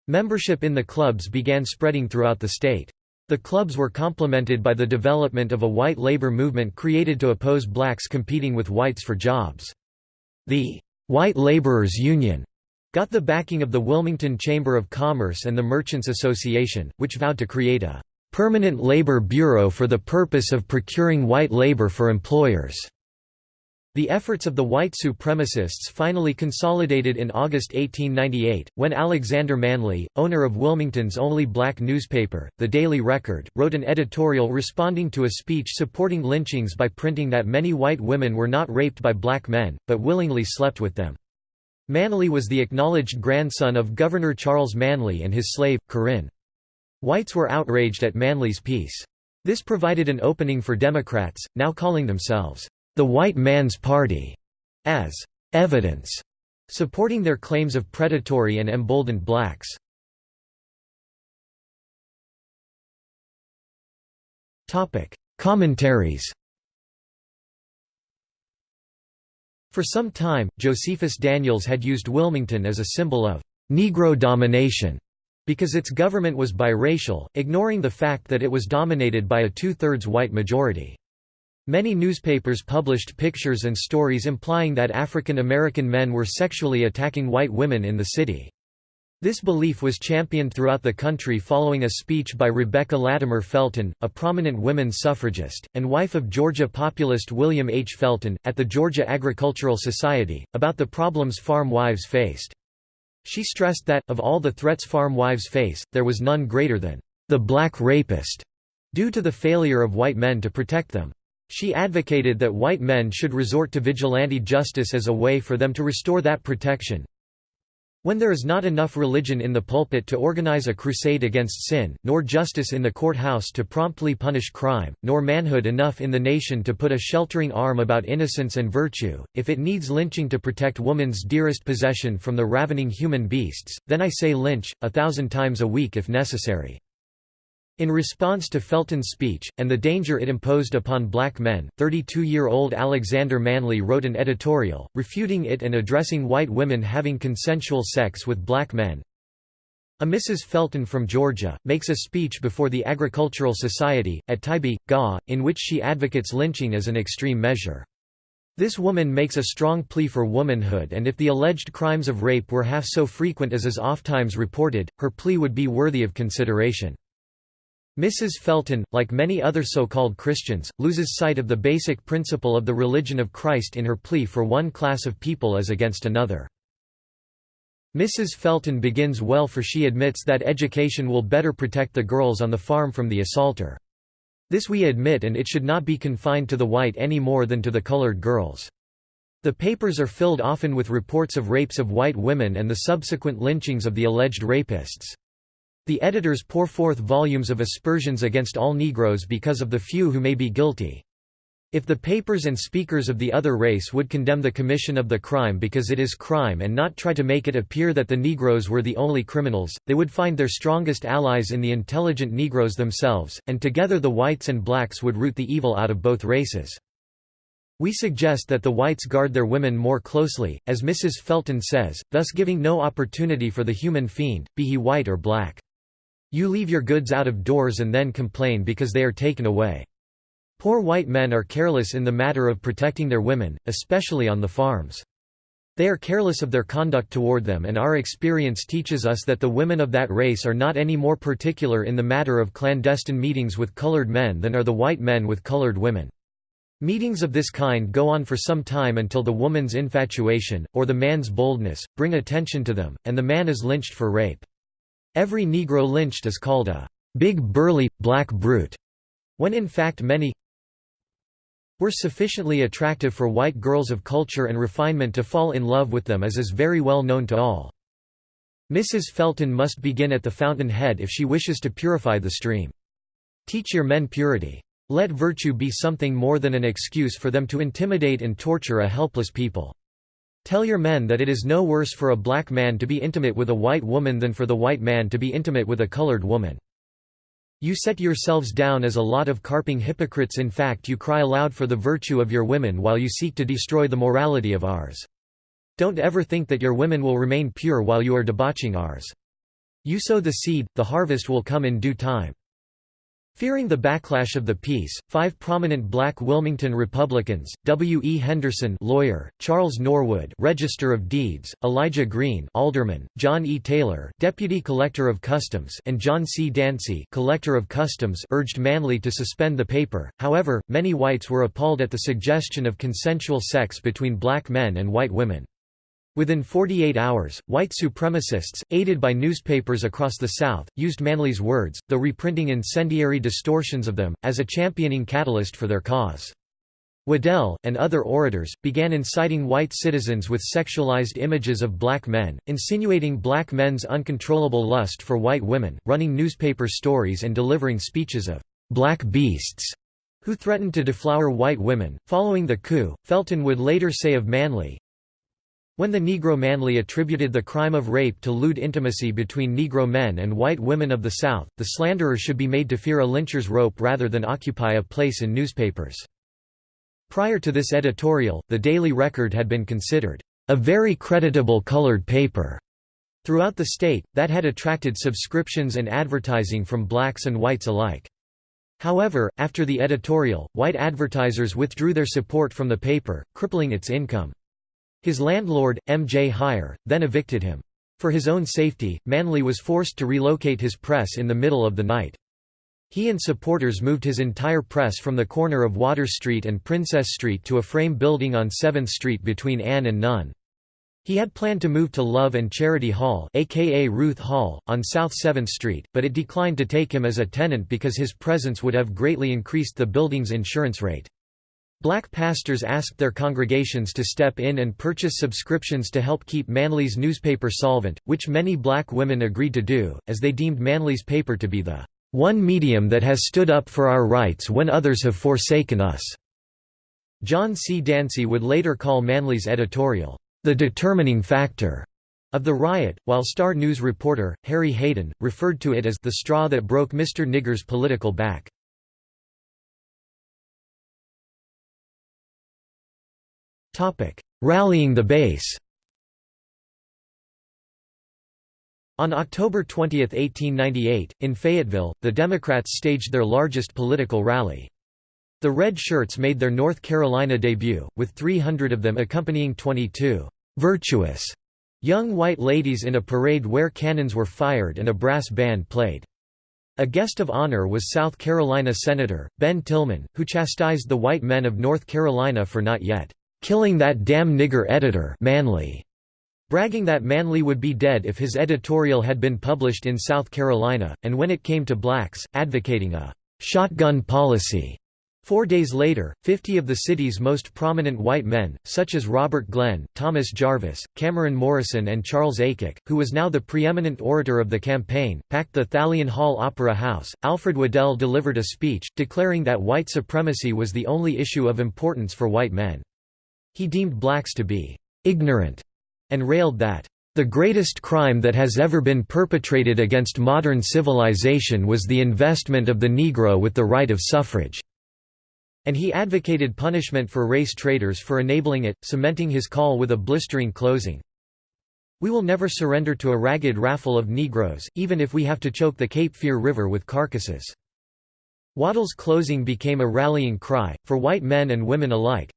Membership in the clubs began spreading throughout the state. The clubs were complemented by the development of a white labor movement created to oppose blacks competing with whites for jobs. The White Laborers Union got the backing of the Wilmington Chamber of Commerce and the Merchants Association, which vowed to create a permanent labor bureau for the purpose of procuring white labor for employers. The efforts of the white supremacists finally consolidated in August 1898, when Alexander Manly, owner of Wilmington's only black newspaper, The Daily Record, wrote an editorial responding to a speech supporting lynchings by printing that many white women were not raped by black men, but willingly slept with them. Manly was the acknowledged grandson of Governor Charles Manly and his slave, Corinne. Whites were outraged at Manly's piece. This provided an opening for Democrats, now calling themselves the white man's party, as evidence, supporting their claims of predatory and emboldened blacks. Commentaries For some time, Josephus Daniels had used Wilmington as a symbol of Negro domination because its government was biracial, ignoring the fact that it was dominated by a two-thirds white majority. Many newspapers published pictures and stories implying that African American men were sexually attacking white women in the city. This belief was championed throughout the country following a speech by Rebecca Latimer Felton, a prominent women's suffragist, and wife of Georgia populist William H. Felton, at the Georgia Agricultural Society, about the problems farm wives faced. She stressed that, of all the threats farm wives face, there was none greater than the black rapist, due to the failure of white men to protect them. She advocated that white men should resort to vigilante justice as a way for them to restore that protection. When there is not enough religion in the pulpit to organize a crusade against sin, nor justice in the courthouse to promptly punish crime, nor manhood enough in the nation to put a sheltering arm about innocence and virtue, if it needs lynching to protect woman's dearest possession from the ravening human beasts, then I say lynch, a thousand times a week if necessary. In response to Felton's speech, and the danger it imposed upon black men, 32-year-old Alexander Manly wrote an editorial, refuting it and addressing white women having consensual sex with black men. A Mrs. Felton from Georgia, makes a speech before the Agricultural Society, at Tybee, Ga, in which she advocates lynching as an extreme measure. This woman makes a strong plea for womanhood and if the alleged crimes of rape were half so frequent as is ofttimes reported, her plea would be worthy of consideration. Mrs. Felton, like many other so-called Christians, loses sight of the basic principle of the religion of Christ in her plea for one class of people as against another. Mrs. Felton begins well for she admits that education will better protect the girls on the farm from the assaulter. This we admit and it should not be confined to the white any more than to the colored girls. The papers are filled often with reports of rapes of white women and the subsequent lynchings of the alleged rapists. The editors pour forth volumes of aspersions against all Negroes because of the few who may be guilty. If the papers and speakers of the other race would condemn the commission of the crime because it is crime and not try to make it appear that the Negroes were the only criminals, they would find their strongest allies in the intelligent Negroes themselves, and together the whites and blacks would root the evil out of both races. We suggest that the whites guard their women more closely, as Mrs. Felton says, thus giving no opportunity for the human fiend, be he white or black. You leave your goods out of doors and then complain because they are taken away. Poor white men are careless in the matter of protecting their women, especially on the farms. They are careless of their conduct toward them and our experience teaches us that the women of that race are not any more particular in the matter of clandestine meetings with colored men than are the white men with colored women. Meetings of this kind go on for some time until the woman's infatuation, or the man's boldness, bring attention to them, and the man is lynched for rape. Every Negro lynched is called a big burly, black brute, when in fact many were sufficiently attractive for white girls of culture and refinement to fall in love with them as is very well known to all. Mrs. Felton must begin at the fountain head if she wishes to purify the stream. Teach your men purity. Let virtue be something more than an excuse for them to intimidate and torture a helpless people. Tell your men that it is no worse for a black man to be intimate with a white woman than for the white man to be intimate with a colored woman. You set yourselves down as a lot of carping hypocrites in fact you cry aloud for the virtue of your women while you seek to destroy the morality of ours. Don't ever think that your women will remain pure while you are debauching ours. You sow the seed, the harvest will come in due time. Fearing the backlash of the piece, five prominent black Wilmington Republicans, W. E. Henderson lawyer, Charles Norwood Register of Deeds, Elijah Green alderman, John E. Taylor Deputy Collector of Customs and John C. Dancy Collector of Customs urged Manly to suspend the paper, however, many whites were appalled at the suggestion of consensual sex between black men and white women. Within 48 hours, white supremacists, aided by newspapers across the South, used Manly's words, though reprinting incendiary distortions of them, as a championing catalyst for their cause. Waddell, and other orators, began inciting white citizens with sexualized images of black men, insinuating black men's uncontrollable lust for white women, running newspaper stories and delivering speeches of black beasts who threatened to deflower white women. Following the coup, Felton would later say of Manly, when the Negro Manly attributed the crime of rape to lewd intimacy between Negro men and white women of the South, the slanderer should be made to fear a lyncher's rope rather than occupy a place in newspapers. Prior to this editorial, the Daily Record had been considered a very creditable colored paper throughout the state, that had attracted subscriptions and advertising from blacks and whites alike. However, after the editorial, white advertisers withdrew their support from the paper, crippling its income. His landlord, M. J. Heyer, then evicted him. For his own safety, Manly was forced to relocate his press in the middle of the night. He and supporters moved his entire press from the corner of Water Street and Princess Street to a frame building on 7th Street between Ann and Nunn. He had planned to move to Love and Charity Hall aka Ruth Hall, on South 7th Street, but it declined to take him as a tenant because his presence would have greatly increased the building's insurance rate. Black pastors asked their congregations to step in and purchase subscriptions to help keep Manly's newspaper solvent, which many black women agreed to do, as they deemed Manly's paper to be the one medium that has stood up for our rights when others have forsaken us. John C. Dancy would later call Manly's editorial, the determining factor of the riot, while Star News reporter, Harry Hayden, referred to it as the straw that broke Mr. Nigger's political back. Rallying the base On October 20, 1898, in Fayetteville, the Democrats staged their largest political rally. The Red Shirts made their North Carolina debut, with 300 of them accompanying 22 virtuous young white ladies in a parade where cannons were fired and a brass band played. A guest of honor was South Carolina Senator, Ben Tillman, who chastised the white men of North Carolina for not yet killing that damn nigger editor Manly, bragging that Manly would be dead if his editorial had been published in South Carolina, and when it came to blacks, advocating a shotgun policy. Four days later, 50 of the city's most prominent white men, such as Robert Glenn, Thomas Jarvis, Cameron Morrison and Charles Aycock, who was now the preeminent orator of the campaign, packed the Thalian Hall Opera House. Alfred Waddell delivered a speech, declaring that white supremacy was the only issue of importance for white men. He deemed blacks to be «ignorant» and railed that the greatest crime that has ever been perpetrated against modern civilization was the investment of the Negro with the right of suffrage." And he advocated punishment for race traitors for enabling it, cementing his call with a blistering closing. We will never surrender to a ragged raffle of Negroes, even if we have to choke the Cape Fear River with carcasses. Waddell's closing became a rallying cry, for white men and women alike.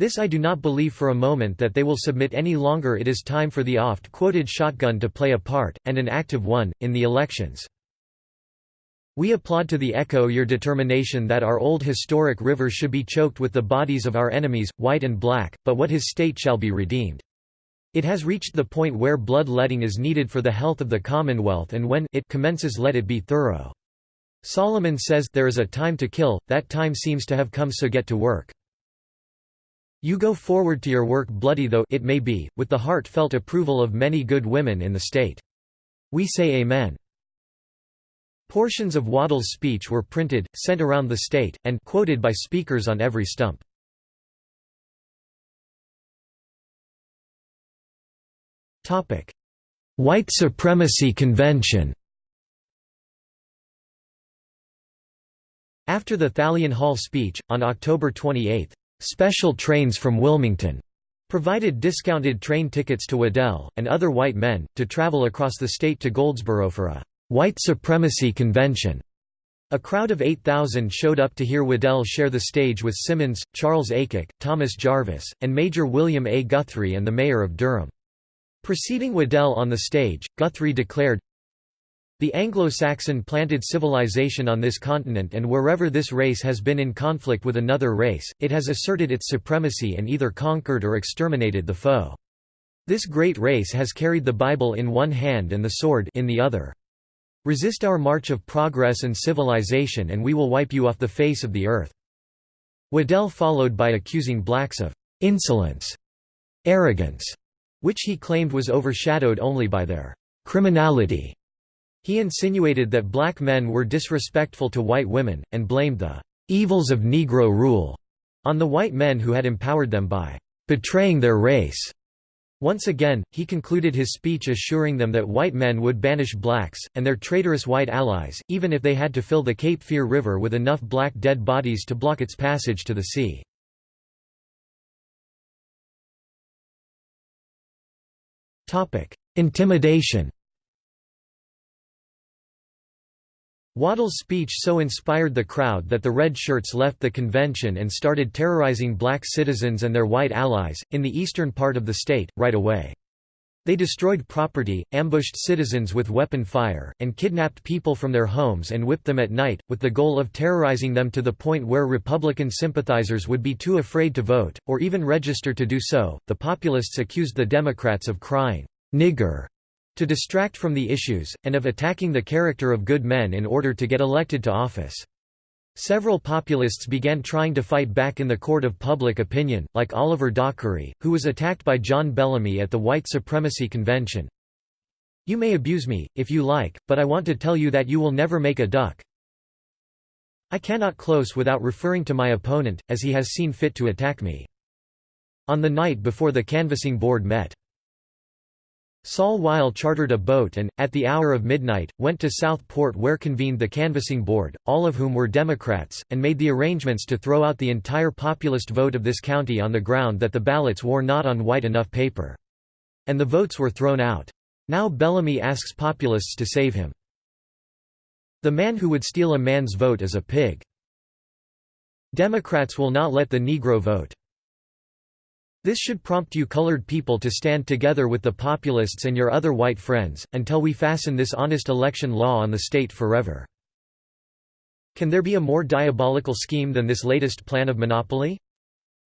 This I do not believe for a moment that they will submit any longer it is time for the oft-quoted shotgun to play a part, and an active one, in the elections. We applaud to the echo your determination that our old historic river should be choked with the bodies of our enemies, white and black, but what his state shall be redeemed. It has reached the point where blood-letting is needed for the health of the Commonwealth and when it commences let it be thorough. Solomon says there is a time to kill, that time seems to have come so get to work. You go forward to your work bloody though it may be, with the heartfelt approval of many good women in the state. We say Amen. Portions of Waddell's speech were printed, sent around the state, and quoted by speakers on every stump. White Supremacy Convention After the Thalian Hall speech, on October 28, "'Special trains from Wilmington' provided discounted train tickets to Waddell, and other white men, to travel across the state to Goldsboro for a white supremacy convention. A crowd of 8,000 showed up to hear Waddell share the stage with Simmons, Charles Aycock, Thomas Jarvis, and Major William A. Guthrie and the mayor of Durham. Preceding Waddell on the stage, Guthrie declared, the Anglo-Saxon planted civilization on this continent and wherever this race has been in conflict with another race, it has asserted its supremacy and either conquered or exterminated the foe. This great race has carried the Bible in one hand and the sword in the other. Resist our march of progress and civilization and we will wipe you off the face of the earth." Waddell followed by accusing blacks of «insolence», arrogance, which he claimed was overshadowed only by their «criminality». He insinuated that black men were disrespectful to white women, and blamed the «evils of Negro rule» on the white men who had empowered them by «betraying their race». Once again, he concluded his speech assuring them that white men would banish blacks, and their traitorous white allies, even if they had to fill the Cape Fear River with enough black dead bodies to block its passage to the sea. Intimidation Waddell's speech so inspired the crowd that the Red Shirts left the convention and started terrorizing black citizens and their white allies, in the eastern part of the state, right away. They destroyed property, ambushed citizens with weapon fire, and kidnapped people from their homes and whipped them at night, with the goal of terrorizing them to the point where Republican sympathizers would be too afraid to vote, or even register to do so. The populists accused the Democrats of crying, nigger, to distract from the issues, and of attacking the character of good men in order to get elected to office. Several populists began trying to fight back in the court of public opinion, like Oliver Dockery, who was attacked by John Bellamy at the White Supremacy Convention. You may abuse me, if you like, but I want to tell you that you will never make a duck. I cannot close without referring to my opponent, as he has seen fit to attack me. On the night before the canvassing board met, Sol Weil chartered a boat and, at the hour of midnight, went to Southport where convened the canvassing board, all of whom were Democrats, and made the arrangements to throw out the entire populist vote of this county on the ground that the ballots wore not on white enough paper. And the votes were thrown out. Now Bellamy asks populists to save him. The man who would steal a man's vote is a pig. Democrats will not let the Negro vote. This should prompt you colored people to stand together with the populists and your other white friends, until we fasten this honest election law on the state forever. Can there be a more diabolical scheme than this latest plan of monopoly?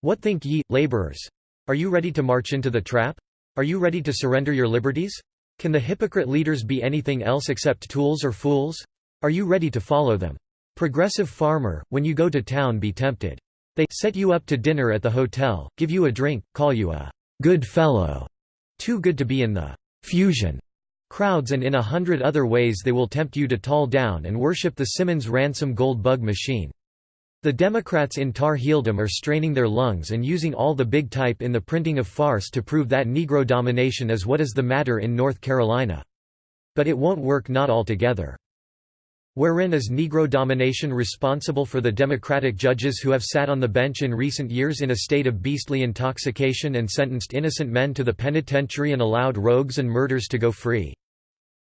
What think ye, laborers? Are you ready to march into the trap? Are you ready to surrender your liberties? Can the hypocrite leaders be anything else except tools or fools? Are you ready to follow them? Progressive farmer, when you go to town be tempted. They set you up to dinner at the hotel, give you a drink, call you a good fellow, too good to be in the fusion crowds and in a hundred other ways they will tempt you to tall down and worship the Simmons ransom gold bug machine. The Democrats in Tar Heeldom are straining their lungs and using all the big type in the printing of farce to prove that Negro domination is what is the matter in North Carolina. But it won't work not altogether. Wherein is Negro domination responsible for the Democratic judges who have sat on the bench in recent years in a state of beastly intoxication and sentenced innocent men to the penitentiary and allowed rogues and murders to go free?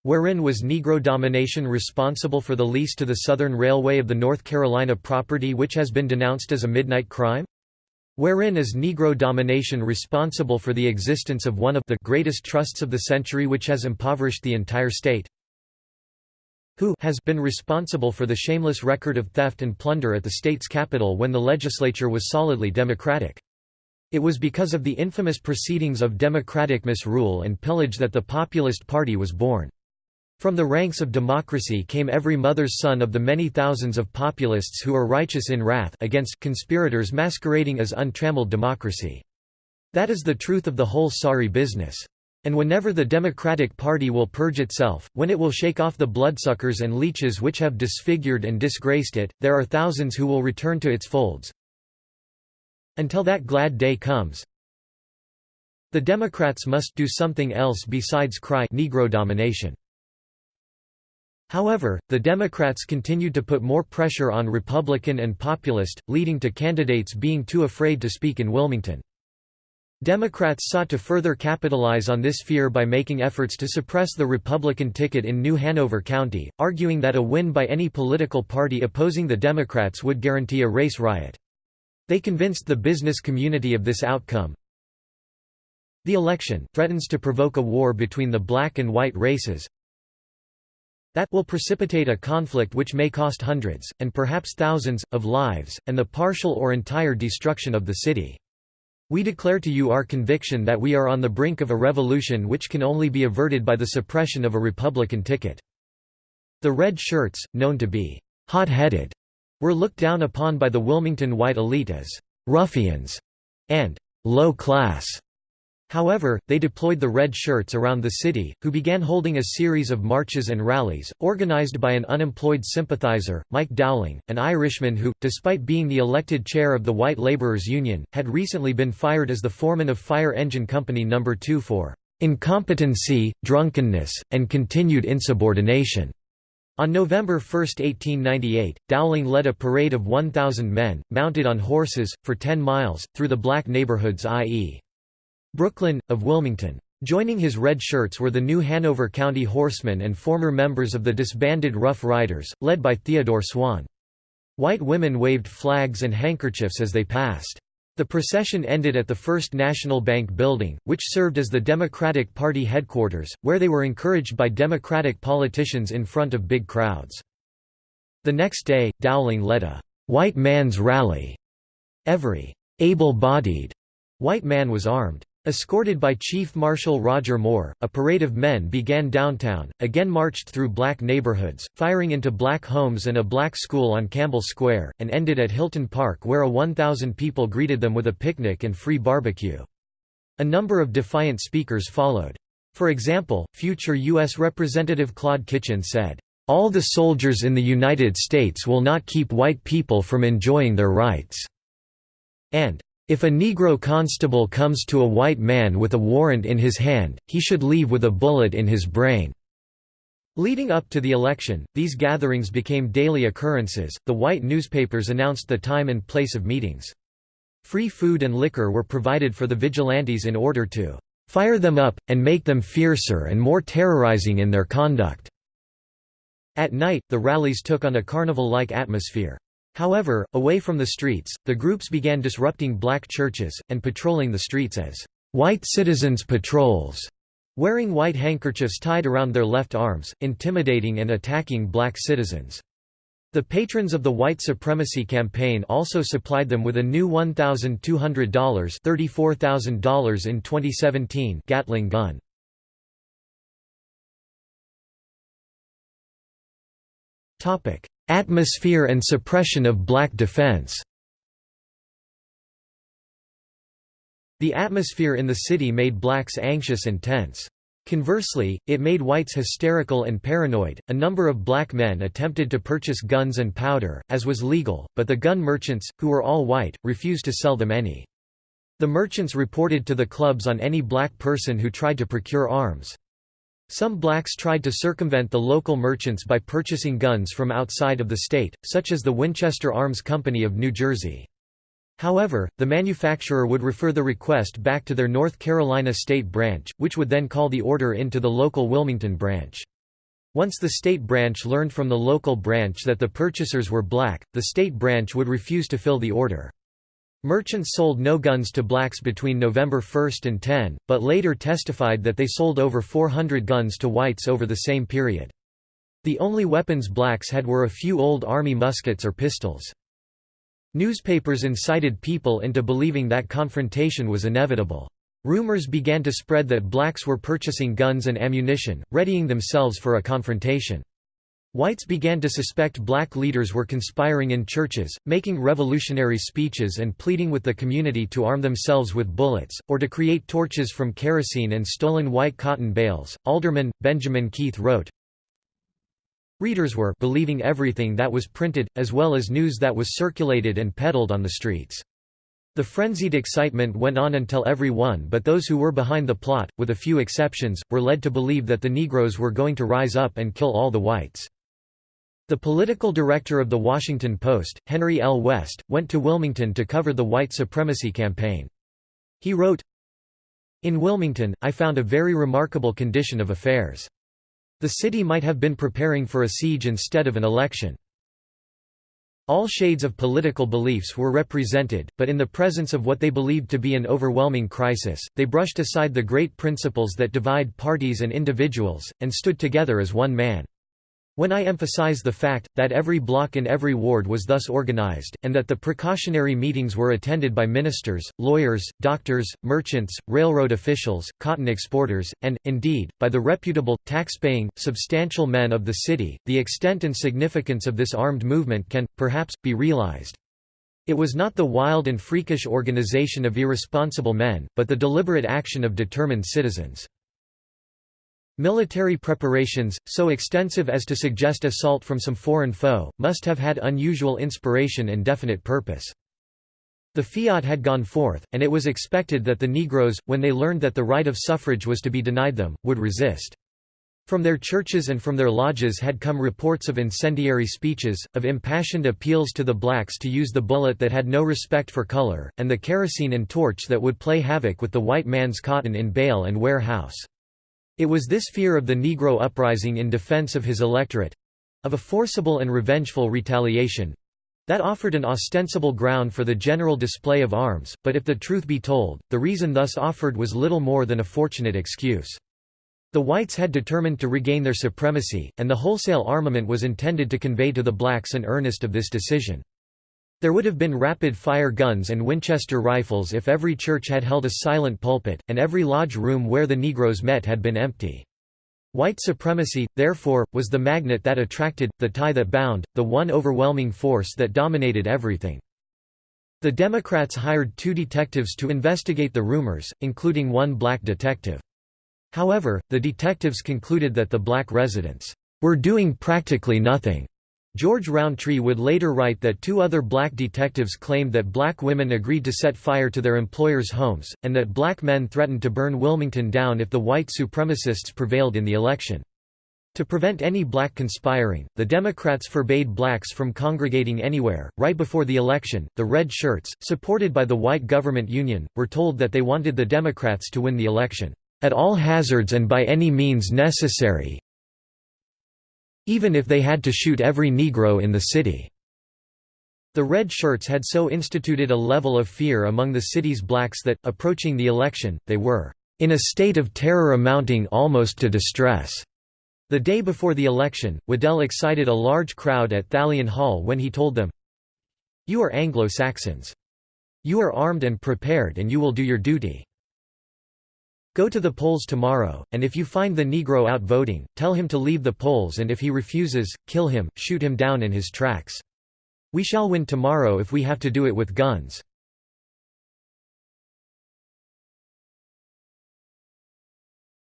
Wherein was Negro domination responsible for the lease to the Southern Railway of the North Carolina property which has been denounced as a midnight crime? Wherein is Negro domination responsible for the existence of one of the greatest trusts of the century which has impoverished the entire state? Who has been responsible for the shameless record of theft and plunder at the state's capital when the legislature was solidly Democratic. It was because of the infamous proceedings of Democratic misrule and pillage that the Populist Party was born. From the ranks of democracy came every mother's son of the many thousands of populists who are righteous in wrath against conspirators masquerading as untrammeled democracy. That is the truth of the whole sorry business. And whenever the Democratic Party will purge itself, when it will shake off the bloodsuckers and leeches which have disfigured and disgraced it, there are thousands who will return to its folds. Until that glad day comes, the Democrats must do something else besides cry Negro domination. However, the Democrats continued to put more pressure on Republican and populist, leading to candidates being too afraid to speak in Wilmington. Democrats sought to further capitalize on this fear by making efforts to suppress the Republican ticket in New Hanover County, arguing that a win by any political party opposing the Democrats would guarantee a race riot. They convinced the business community of this outcome. The election threatens to provoke a war between the black and white races that will precipitate a conflict which may cost hundreds, and perhaps thousands, of lives, and the partial or entire destruction of the city. We declare to you our conviction that we are on the brink of a revolution which can only be averted by the suppression of a Republican ticket. The red shirts, known to be hot-headed, were looked down upon by the Wilmington white elite as ruffians and low class. However, they deployed the red shirts around the city, who began holding a series of marches and rallies, organized by an unemployed sympathizer, Mike Dowling, an Irishman who, despite being the elected chair of the White Laborers Union, had recently been fired as the foreman of Fire Engine Company No. 2 for incompetency, drunkenness, and continued insubordination. On November 1, 1898, Dowling led a parade of 1,000 men, mounted on horses, for 10 miles, through the black neighborhoods i.e. Brooklyn, of Wilmington. Joining his red shirts were the new Hanover County Horsemen and former members of the disbanded Rough Riders, led by Theodore Swan. White women waved flags and handkerchiefs as they passed. The procession ended at the First National Bank building, which served as the Democratic Party headquarters, where they were encouraged by Democratic politicians in front of big crowds. The next day, Dowling led a «white man's rally». Every «able-bodied» white man was armed. Escorted by Chief Marshal Roger Moore, a parade of men began downtown, again marched through black neighborhoods, firing into black homes and a black school on Campbell Square, and ended at Hilton Park where a 1,000 people greeted them with a picnic and free barbecue. A number of defiant speakers followed. For example, future U.S. Representative Claude Kitchin said, "...all the soldiers in the United States will not keep white people from enjoying their rights," and if a Negro constable comes to a white man with a warrant in his hand, he should leave with a bullet in his brain." Leading up to the election, these gatherings became daily occurrences. The white newspapers announced the time and place of meetings. Free food and liquor were provided for the vigilantes in order to fire them up, and make them fiercer and more terrorizing in their conduct. At night, the rallies took on a carnival-like atmosphere. However, away from the streets, the groups began disrupting black churches, and patrolling the streets as white citizens patrols, wearing white handkerchiefs tied around their left arms, intimidating and attacking black citizens. The patrons of the white supremacy campaign also supplied them with a new $1,200 $34,000 in 2017 Gatling gun. Atmosphere and suppression of black defense The atmosphere in the city made blacks anxious and tense. Conversely, it made whites hysterical and paranoid. A number of black men attempted to purchase guns and powder, as was legal, but the gun merchants, who were all white, refused to sell them any. The merchants reported to the clubs on any black person who tried to procure arms. Some blacks tried to circumvent the local merchants by purchasing guns from outside of the state, such as the Winchester Arms Company of New Jersey. However, the manufacturer would refer the request back to their North Carolina state branch, which would then call the order into the local Wilmington branch. Once the state branch learned from the local branch that the purchasers were black, the state branch would refuse to fill the order. Merchants sold no guns to blacks between November 1 and 10, but later testified that they sold over 400 guns to whites over the same period. The only weapons blacks had were a few old army muskets or pistols. Newspapers incited people into believing that confrontation was inevitable. Rumors began to spread that blacks were purchasing guns and ammunition, readying themselves for a confrontation. Whites began to suspect black leaders were conspiring in churches, making revolutionary speeches and pleading with the community to arm themselves with bullets, or to create torches from kerosene and stolen white cotton bales. Alderman, Benjamin Keith wrote, Readers were believing everything that was printed, as well as news that was circulated and peddled on the streets. The frenzied excitement went on until every one but those who were behind the plot, with a few exceptions, were led to believe that the Negroes were going to rise up and kill all the whites. The political director of The Washington Post, Henry L. West, went to Wilmington to cover the white supremacy campaign. He wrote, In Wilmington, I found a very remarkable condition of affairs. The city might have been preparing for a siege instead of an election. All shades of political beliefs were represented, but in the presence of what they believed to be an overwhelming crisis, they brushed aside the great principles that divide parties and individuals, and stood together as one man. When I emphasize the fact, that every block in every ward was thus organized, and that the precautionary meetings were attended by ministers, lawyers, doctors, merchants, railroad officials, cotton exporters, and, indeed, by the reputable, tax-paying, substantial men of the city, the extent and significance of this armed movement can, perhaps, be realized. It was not the wild and freakish organization of irresponsible men, but the deliberate action of determined citizens. Military preparations, so extensive as to suggest assault from some foreign foe, must have had unusual inspiration and definite purpose. The fiat had gone forth, and it was expected that the Negroes, when they learned that the right of suffrage was to be denied them, would resist. From their churches and from their lodges had come reports of incendiary speeches, of impassioned appeals to the blacks to use the bullet that had no respect for color, and the kerosene and torch that would play havoc with the white man's cotton in bale and warehouse. It was this fear of the Negro uprising in defense of his electorate—of a forcible and revengeful retaliation—that offered an ostensible ground for the general display of arms, but if the truth be told, the reason thus offered was little more than a fortunate excuse. The whites had determined to regain their supremacy, and the wholesale armament was intended to convey to the blacks an earnest of this decision. There would have been rapid-fire guns and Winchester rifles if every church had held a silent pulpit, and every lodge room where the Negroes met had been empty. White supremacy, therefore, was the magnet that attracted, the tie that bound, the one overwhelming force that dominated everything. The Democrats hired two detectives to investigate the rumors, including one black detective. However, the detectives concluded that the black residents were doing practically nothing George Rountree would later write that two other black detectives claimed that black women agreed to set fire to their employers' homes, and that black men threatened to burn Wilmington down if the white supremacists prevailed in the election. To prevent any black conspiring, the Democrats forbade blacks from congregating anywhere. Right before the election, the Red Shirts, supported by the white government union, were told that they wanted the Democrats to win the election, at all hazards and by any means necessary, even if they had to shoot every Negro in the city. The Red Shirts had so instituted a level of fear among the city's blacks that, approaching the election, they were in a state of terror amounting almost to distress. The day before the election, Waddell excited a large crowd at Thalian Hall when he told them, You are Anglo-Saxons. You are armed and prepared and you will do your duty. Go to the polls tomorrow, and if you find the Negro out voting, tell him to leave the polls and if he refuses, kill him, shoot him down in his tracks. We shall win tomorrow if we have to do it with guns.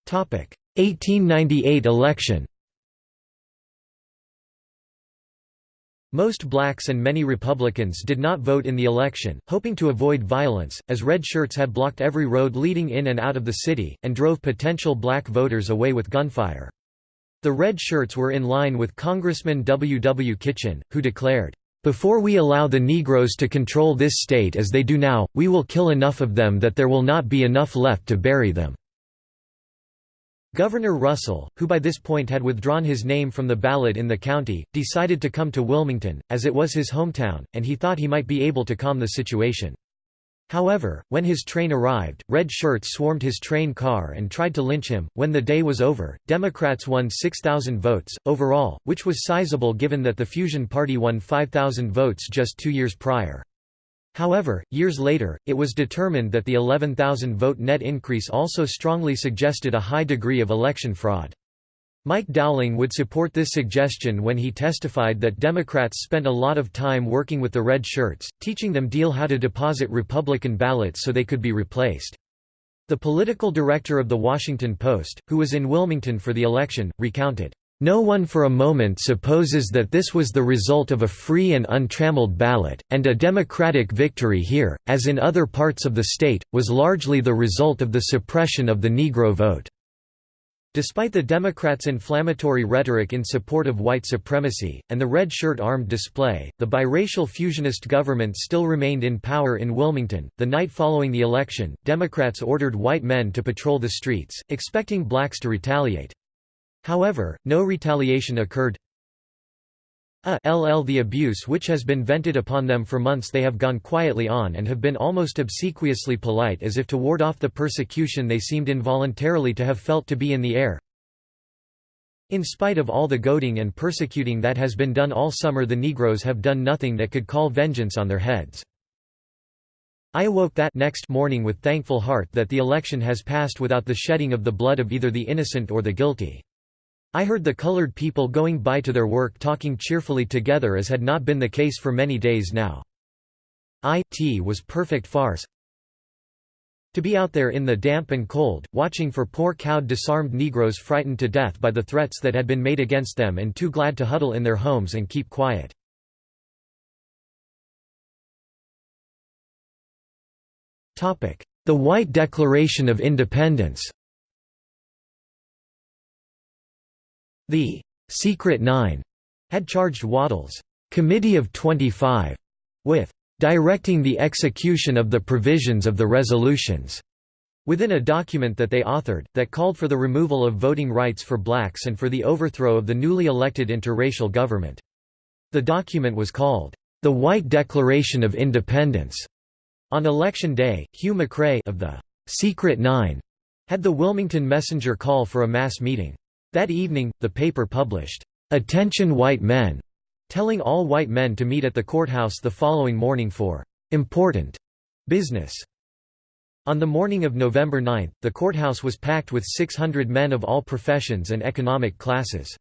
Topic: 1898 election. Most blacks and many Republicans did not vote in the election, hoping to avoid violence, as red shirts had blocked every road leading in and out of the city, and drove potential black voters away with gunfire. The red shirts were in line with Congressman W. W. Kitchin, who declared, "...before we allow the Negroes to control this state as they do now, we will kill enough of them that there will not be enough left to bury them." Governor Russell, who by this point had withdrawn his name from the ballot in the county, decided to come to Wilmington, as it was his hometown, and he thought he might be able to calm the situation. However, when his train arrived, red shirts swarmed his train car and tried to lynch him. When the day was over, Democrats won 6,000 votes, overall, which was sizable given that the Fusion Party won 5,000 votes just two years prior. However, years later, it was determined that the 11,000 vote net increase also strongly suggested a high degree of election fraud. Mike Dowling would support this suggestion when he testified that Democrats spent a lot of time working with the red shirts, teaching them deal how to deposit Republican ballots so they could be replaced. The political director of The Washington Post, who was in Wilmington for the election, recounted, no one for a moment supposes that this was the result of a free and untrammeled ballot, and a Democratic victory here, as in other parts of the state, was largely the result of the suppression of the Negro vote. Despite the Democrats' inflammatory rhetoric in support of white supremacy, and the red shirt armed display, the biracial fusionist government still remained in power in Wilmington. The night following the election, Democrats ordered white men to patrol the streets, expecting blacks to retaliate. However, no retaliation occurred. A LL the abuse which has been vented upon them for months they have gone quietly on and have been almost obsequiously polite as if to ward off the persecution they seemed involuntarily to have felt to be in the air. In spite of all the goading and persecuting that has been done all summer the Negroes have done nothing that could call vengeance on their heads. I awoke that next morning with thankful heart that the election has passed without the shedding of the blood of either the innocent or the guilty. I heard the colored people going by to their work talking cheerfully together as had not been the case for many days now. It was perfect farce. To be out there in the damp and cold, watching for poor cowed disarmed Negroes frightened to death by the threats that had been made against them and too glad to huddle in their homes and keep quiet. The White Declaration of Independence The Secret Nine had charged Waddell's Committee of 25 with directing the execution of the provisions of the resolutions within a document that they authored, that called for the removal of voting rights for blacks and for the overthrow of the newly elected interracial government. The document was called, "...the White Declaration of Independence." On election day, Hugh MacRae of the "'Secret Nine had the Wilmington Messenger call for a mass meeting. That evening, the paper published, "'Attention White Men' telling all white men to meet at the courthouse the following morning for "'important' business. On the morning of November 9, the courthouse was packed with 600 men of all professions and economic classes.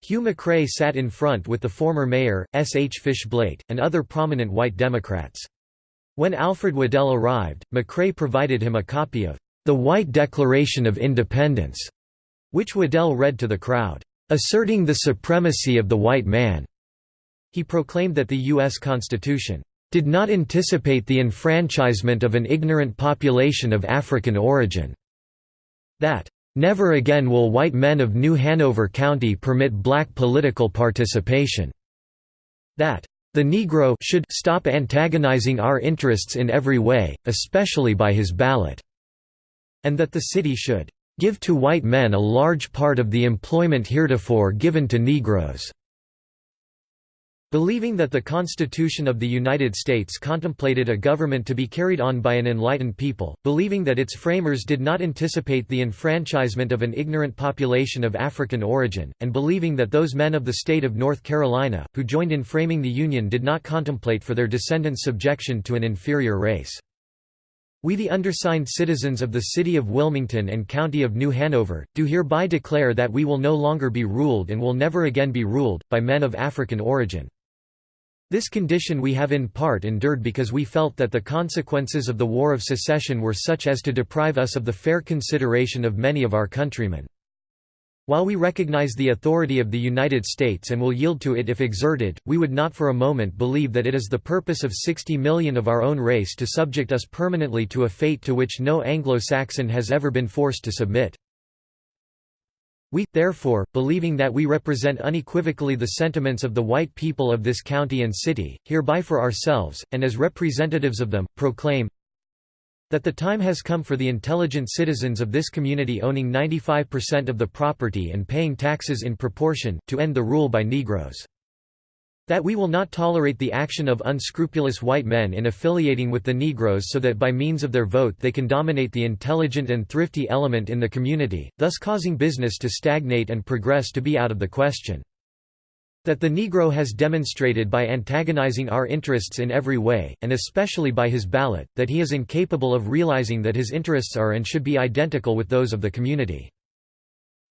Hugh MacRae sat in front with the former mayor, S. H. Fishblate, and other prominent white Democrats. When Alfred Waddell arrived, MacRae provided him a copy of the White Declaration of Independence, which Waddell read to the crowd, asserting the supremacy of the white man. He proclaimed that the U.S. Constitution did not anticipate the enfranchisement of an ignorant population of African origin. That, "...never again will white men of New Hanover County permit black political participation." That, "...the Negro should stop antagonizing our interests in every way, especially by his ballot," and that the city should give to white men a large part of the employment heretofore given to Negroes." Believing that the Constitution of the United States contemplated a government to be carried on by an enlightened people, believing that its framers did not anticipate the enfranchisement of an ignorant population of African origin, and believing that those men of the state of North Carolina, who joined in framing the Union did not contemplate for their descendants subjection to an inferior race. We the undersigned citizens of the City of Wilmington and County of New Hanover, do hereby declare that we will no longer be ruled and will never again be ruled, by men of African origin. This condition we have in part endured because we felt that the consequences of the War of Secession were such as to deprive us of the fair consideration of many of our countrymen. While we recognize the authority of the United States and will yield to it if exerted, we would not for a moment believe that it is the purpose of 60 million of our own race to subject us permanently to a fate to which no Anglo-Saxon has ever been forced to submit. We, therefore, believing that we represent unequivocally the sentiments of the white people of this county and city, hereby for ourselves, and as representatives of them, proclaim that the time has come for the intelligent citizens of this community owning 95% of the property and paying taxes in proportion, to end the rule by Negroes. That we will not tolerate the action of unscrupulous white men in affiliating with the Negroes so that by means of their vote they can dominate the intelligent and thrifty element in the community, thus causing business to stagnate and progress to be out of the question. That the Negro has demonstrated by antagonizing our interests in every way, and especially by his ballot, that he is incapable of realizing that his interests are and should be identical with those of the community.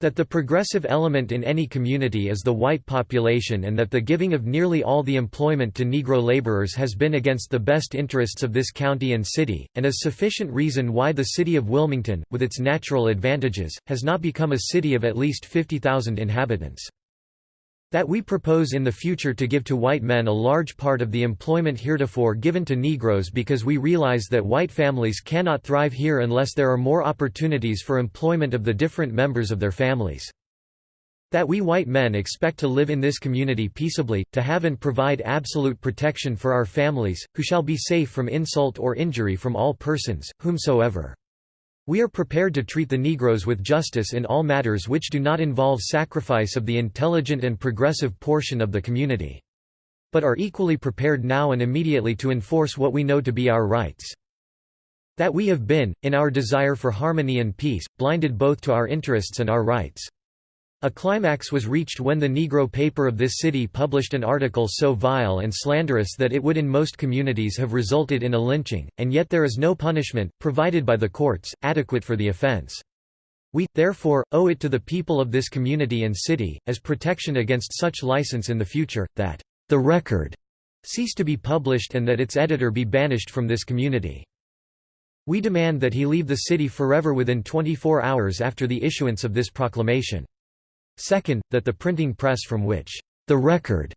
That the progressive element in any community is the white population and that the giving of nearly all the employment to Negro laborers has been against the best interests of this county and city, and is sufficient reason why the city of Wilmington, with its natural advantages, has not become a city of at least 50,000 inhabitants. That we propose in the future to give to white men a large part of the employment heretofore given to Negroes because we realize that white families cannot thrive here unless there are more opportunities for employment of the different members of their families. That we white men expect to live in this community peaceably, to have and provide absolute protection for our families, who shall be safe from insult or injury from all persons, whomsoever. We are prepared to treat the Negroes with justice in all matters which do not involve sacrifice of the intelligent and progressive portion of the community. But are equally prepared now and immediately to enforce what we know to be our rights. That we have been, in our desire for harmony and peace, blinded both to our interests and our rights. A climax was reached when the Negro paper of this city published an article so vile and slanderous that it would in most communities have resulted in a lynching, and yet there is no punishment, provided by the courts, adequate for the offense. We, therefore, owe it to the people of this community and city, as protection against such license in the future, that the record cease to be published and that its editor be banished from this community. We demand that he leave the city forever within 24 hours after the issuance of this proclamation. Second, that the printing press from which the record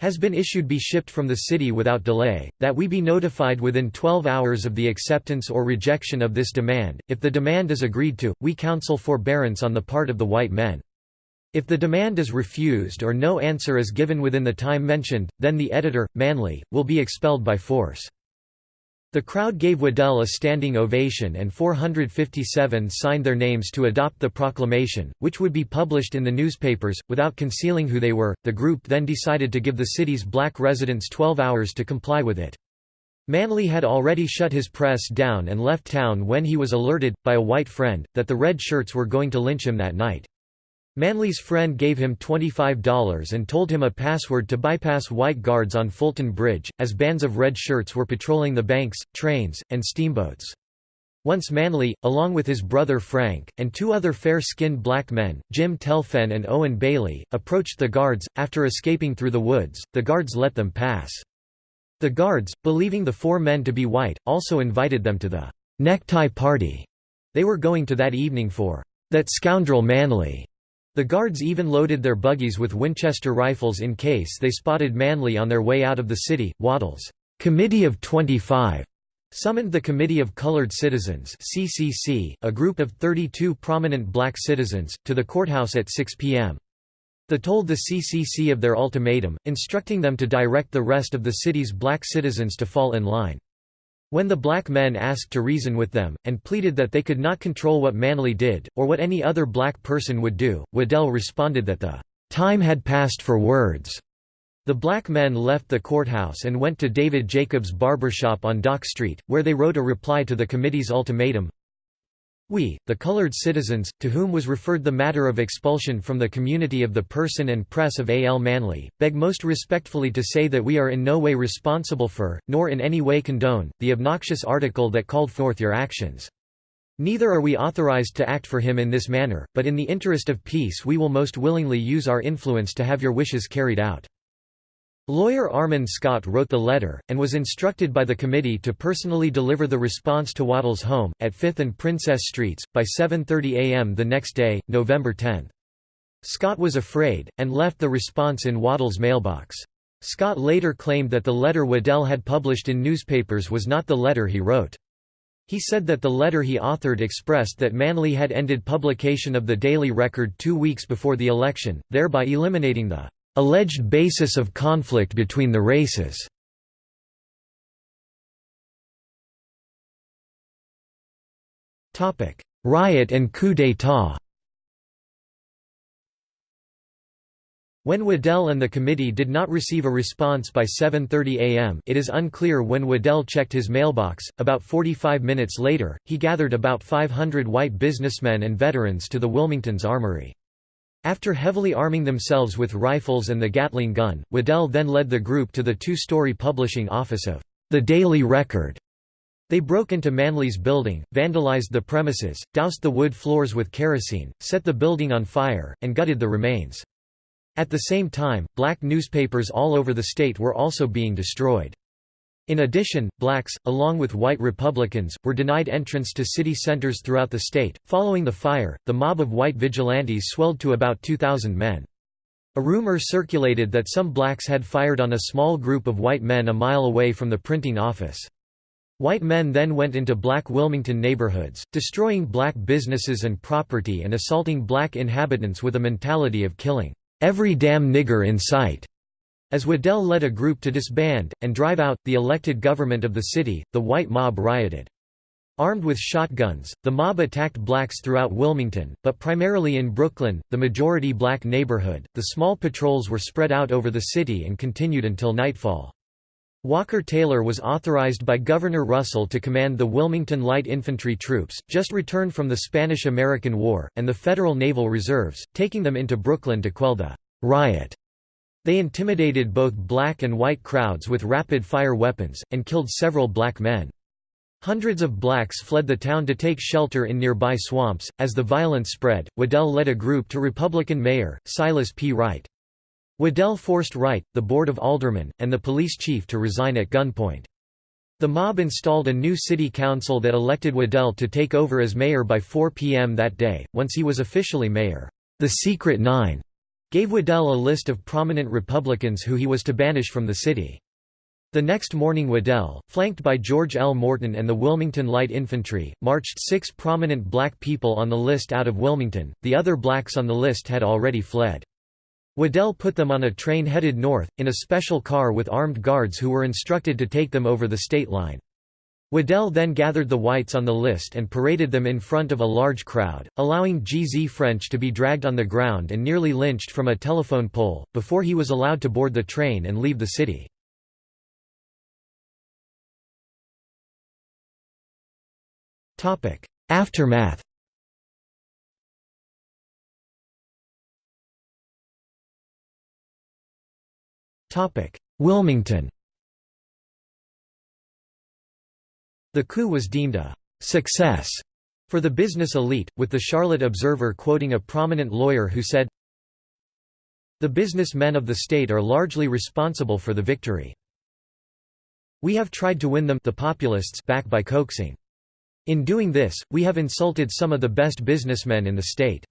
has been issued be shipped from the city without delay, that we be notified within 12 hours of the acceptance or rejection of this demand. If the demand is agreed to, we counsel forbearance on the part of the white men. If the demand is refused or no answer is given within the time mentioned, then the editor, Manly, will be expelled by force. The crowd gave Waddell a standing ovation and 457 signed their names to adopt the proclamation, which would be published in the newspapers, without concealing who they were. The group then decided to give the city's black residents 12 hours to comply with it. Manly had already shut his press down and left town when he was alerted, by a white friend, that the red shirts were going to lynch him that night. Manly's friend gave him $25 and told him a password to bypass white guards on Fulton Bridge, as bands of red shirts were patrolling the banks, trains, and steamboats. Once Manly, along with his brother Frank, and two other fair-skinned black men, Jim Telfain and Owen Bailey, approached the guards, after escaping through the woods, the guards let them pass. The guards, believing the four men to be white, also invited them to the necktie party they were going to that evening for that scoundrel Manly. The guards even loaded their buggies with Winchester rifles in case they spotted Manly on their way out of the city. Waddell's Committee of 25 summoned the Committee of Colored Citizens (CCC), a group of 32 prominent black citizens, to the courthouse at 6 p.m. They told the CCC of their ultimatum, instructing them to direct the rest of the city's black citizens to fall in line. When the black men asked to reason with them, and pleaded that they could not control what Manly did, or what any other black person would do, Waddell responded that the time had passed for words. The black men left the courthouse and went to David Jacobs' barbershop on Dock Street, where they wrote a reply to the committee's ultimatum. We, the colored citizens, to whom was referred the matter of expulsion from the community of the person and press of A. L. Manly, beg most respectfully to say that we are in no way responsible for, nor in any way condone, the obnoxious article that called forth your actions. Neither are we authorized to act for him in this manner, but in the interest of peace we will most willingly use our influence to have your wishes carried out. Lawyer Armand Scott wrote the letter, and was instructed by the committee to personally deliver the response to Waddell's home, at 5th and Princess Streets, by 7.30 am the next day, November 10. Scott was afraid, and left the response in Waddell's mailbox. Scott later claimed that the letter Waddell had published in newspapers was not the letter he wrote. He said that the letter he authored expressed that Manly had ended publication of the Daily Record two weeks before the election, thereby eliminating the alleged basis of conflict between the races. Riot and coup d'état When Waddell and the committee did not receive a response by 7.30 am it is unclear when Waddell checked his mailbox, about 45 minutes later, he gathered about 500 white businessmen and veterans to the Wilmington's armory. After heavily arming themselves with rifles and the Gatling gun, Waddell then led the group to the two-story publishing office of the Daily Record. They broke into Manly's building, vandalized the premises, doused the wood floors with kerosene, set the building on fire, and gutted the remains. At the same time, black newspapers all over the state were also being destroyed. In addition, blacks, along with white Republicans, were denied entrance to city centers throughout the state. Following the fire, the mob of white vigilantes swelled to about 2,000 men. A rumor circulated that some blacks had fired on a small group of white men a mile away from the printing office. White men then went into black Wilmington neighborhoods, destroying black businesses and property and assaulting black inhabitants with a mentality of killing every damn nigger in sight. As Waddell led a group to disband, and drive out, the elected government of the city, the white mob rioted. Armed with shotguns, the mob attacked blacks throughout Wilmington, but primarily in Brooklyn, the majority black neighborhood. The small patrols were spread out over the city and continued until nightfall. Walker Taylor was authorized by Governor Russell to command the Wilmington Light Infantry troops, just returned from the Spanish–American War, and the Federal Naval Reserves, taking them into Brooklyn to quell the riot. They intimidated both black and white crowds with rapid-fire weapons, and killed several black men. Hundreds of blacks fled the town to take shelter in nearby swamps. As the violence spread, Waddell led a group to Republican Mayor, Silas P. Wright. Waddell forced Wright, the Board of Aldermen, and the police chief to resign at gunpoint. The mob installed a new city council that elected Waddell to take over as mayor by 4 p.m. that day, once he was officially mayor. The Secret Nine gave Waddell a list of prominent Republicans who he was to banish from the city. The next morning Waddell, flanked by George L. Morton and the Wilmington Light Infantry, marched six prominent black people on the list out of Wilmington, the other blacks on the list had already fled. Waddell put them on a train headed north, in a special car with armed guards who were instructed to take them over the state line. Waddell then gathered the whites on the list and paraded them in front of a large crowd, allowing G. Z. French to be dragged on the ground and nearly lynched from a telephone pole, before he was allowed to board the train and leave the city. Aftermath Wilmington The coup was deemed a «success» for the business elite, with the Charlotte Observer quoting a prominent lawyer who said, The businessmen of the state are largely responsible for the victory. We have tried to win them the populists back by coaxing. In doing this, we have insulted some of the best businessmen in the state.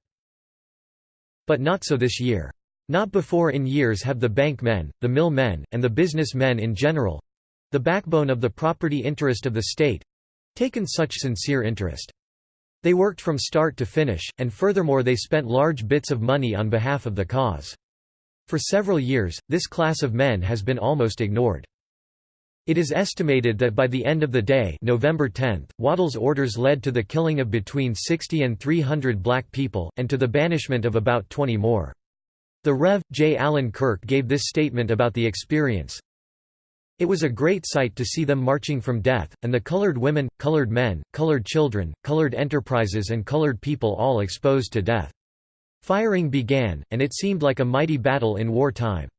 But not so this year. Not before in years have the bank men, the mill men, and the business men in general, the backbone of the property interest of the state—taken such sincere interest. They worked from start to finish, and furthermore they spent large bits of money on behalf of the cause. For several years, this class of men has been almost ignored. It is estimated that by the end of the day November 10, Waddell's orders led to the killing of between 60 and 300 black people, and to the banishment of about 20 more. The Rev. J. Allen Kirk gave this statement about the experience, It was a great sight to see them marching from death, and the colored women, colored men, colored children, colored enterprises and colored people all exposed to death. Firing began, and it seemed like a mighty battle in war time.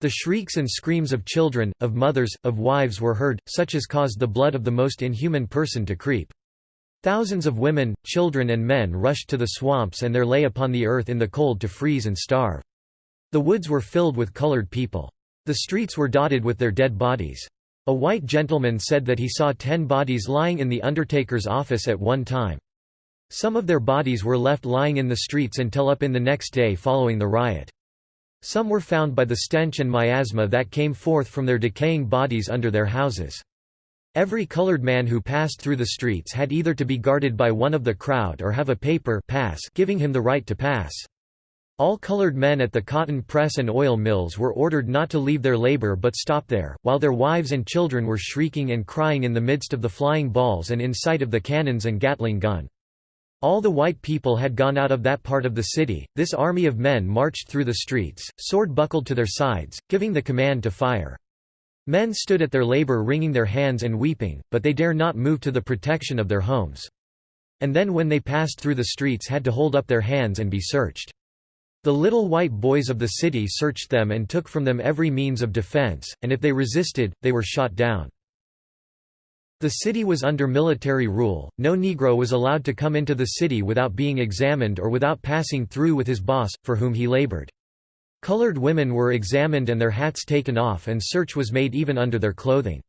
The shrieks and screams of children, of mothers, of wives were heard, such as caused the blood of the most inhuman person to creep. Thousands of women, children and men rushed to the swamps and there lay upon the earth in the cold to freeze and starve. The woods were filled with colored people. The streets were dotted with their dead bodies. A white gentleman said that he saw ten bodies lying in the undertaker's office at one time. Some of their bodies were left lying in the streets until up in the next day following the riot. Some were found by the stench and miasma that came forth from their decaying bodies under their houses. Every colored man who passed through the streets had either to be guarded by one of the crowd or have a paper pass giving him the right to pass. All colored men at the cotton press and oil mills were ordered not to leave their labor but stop there, while their wives and children were shrieking and crying in the midst of the flying balls and in sight of the cannons and Gatling gun. All the white people had gone out of that part of the city. This army of men marched through the streets, sword buckled to their sides, giving the command to fire. Men stood at their labor wringing their hands and weeping, but they dare not move to the protection of their homes. And then when they passed through the streets had to hold up their hands and be searched. The little white boys of the city searched them and took from them every means of defense, and if they resisted, they were shot down. The city was under military rule, no Negro was allowed to come into the city without being examined or without passing through with his boss, for whom he labored. Colored women were examined and their hats taken off and search was made even under their clothing.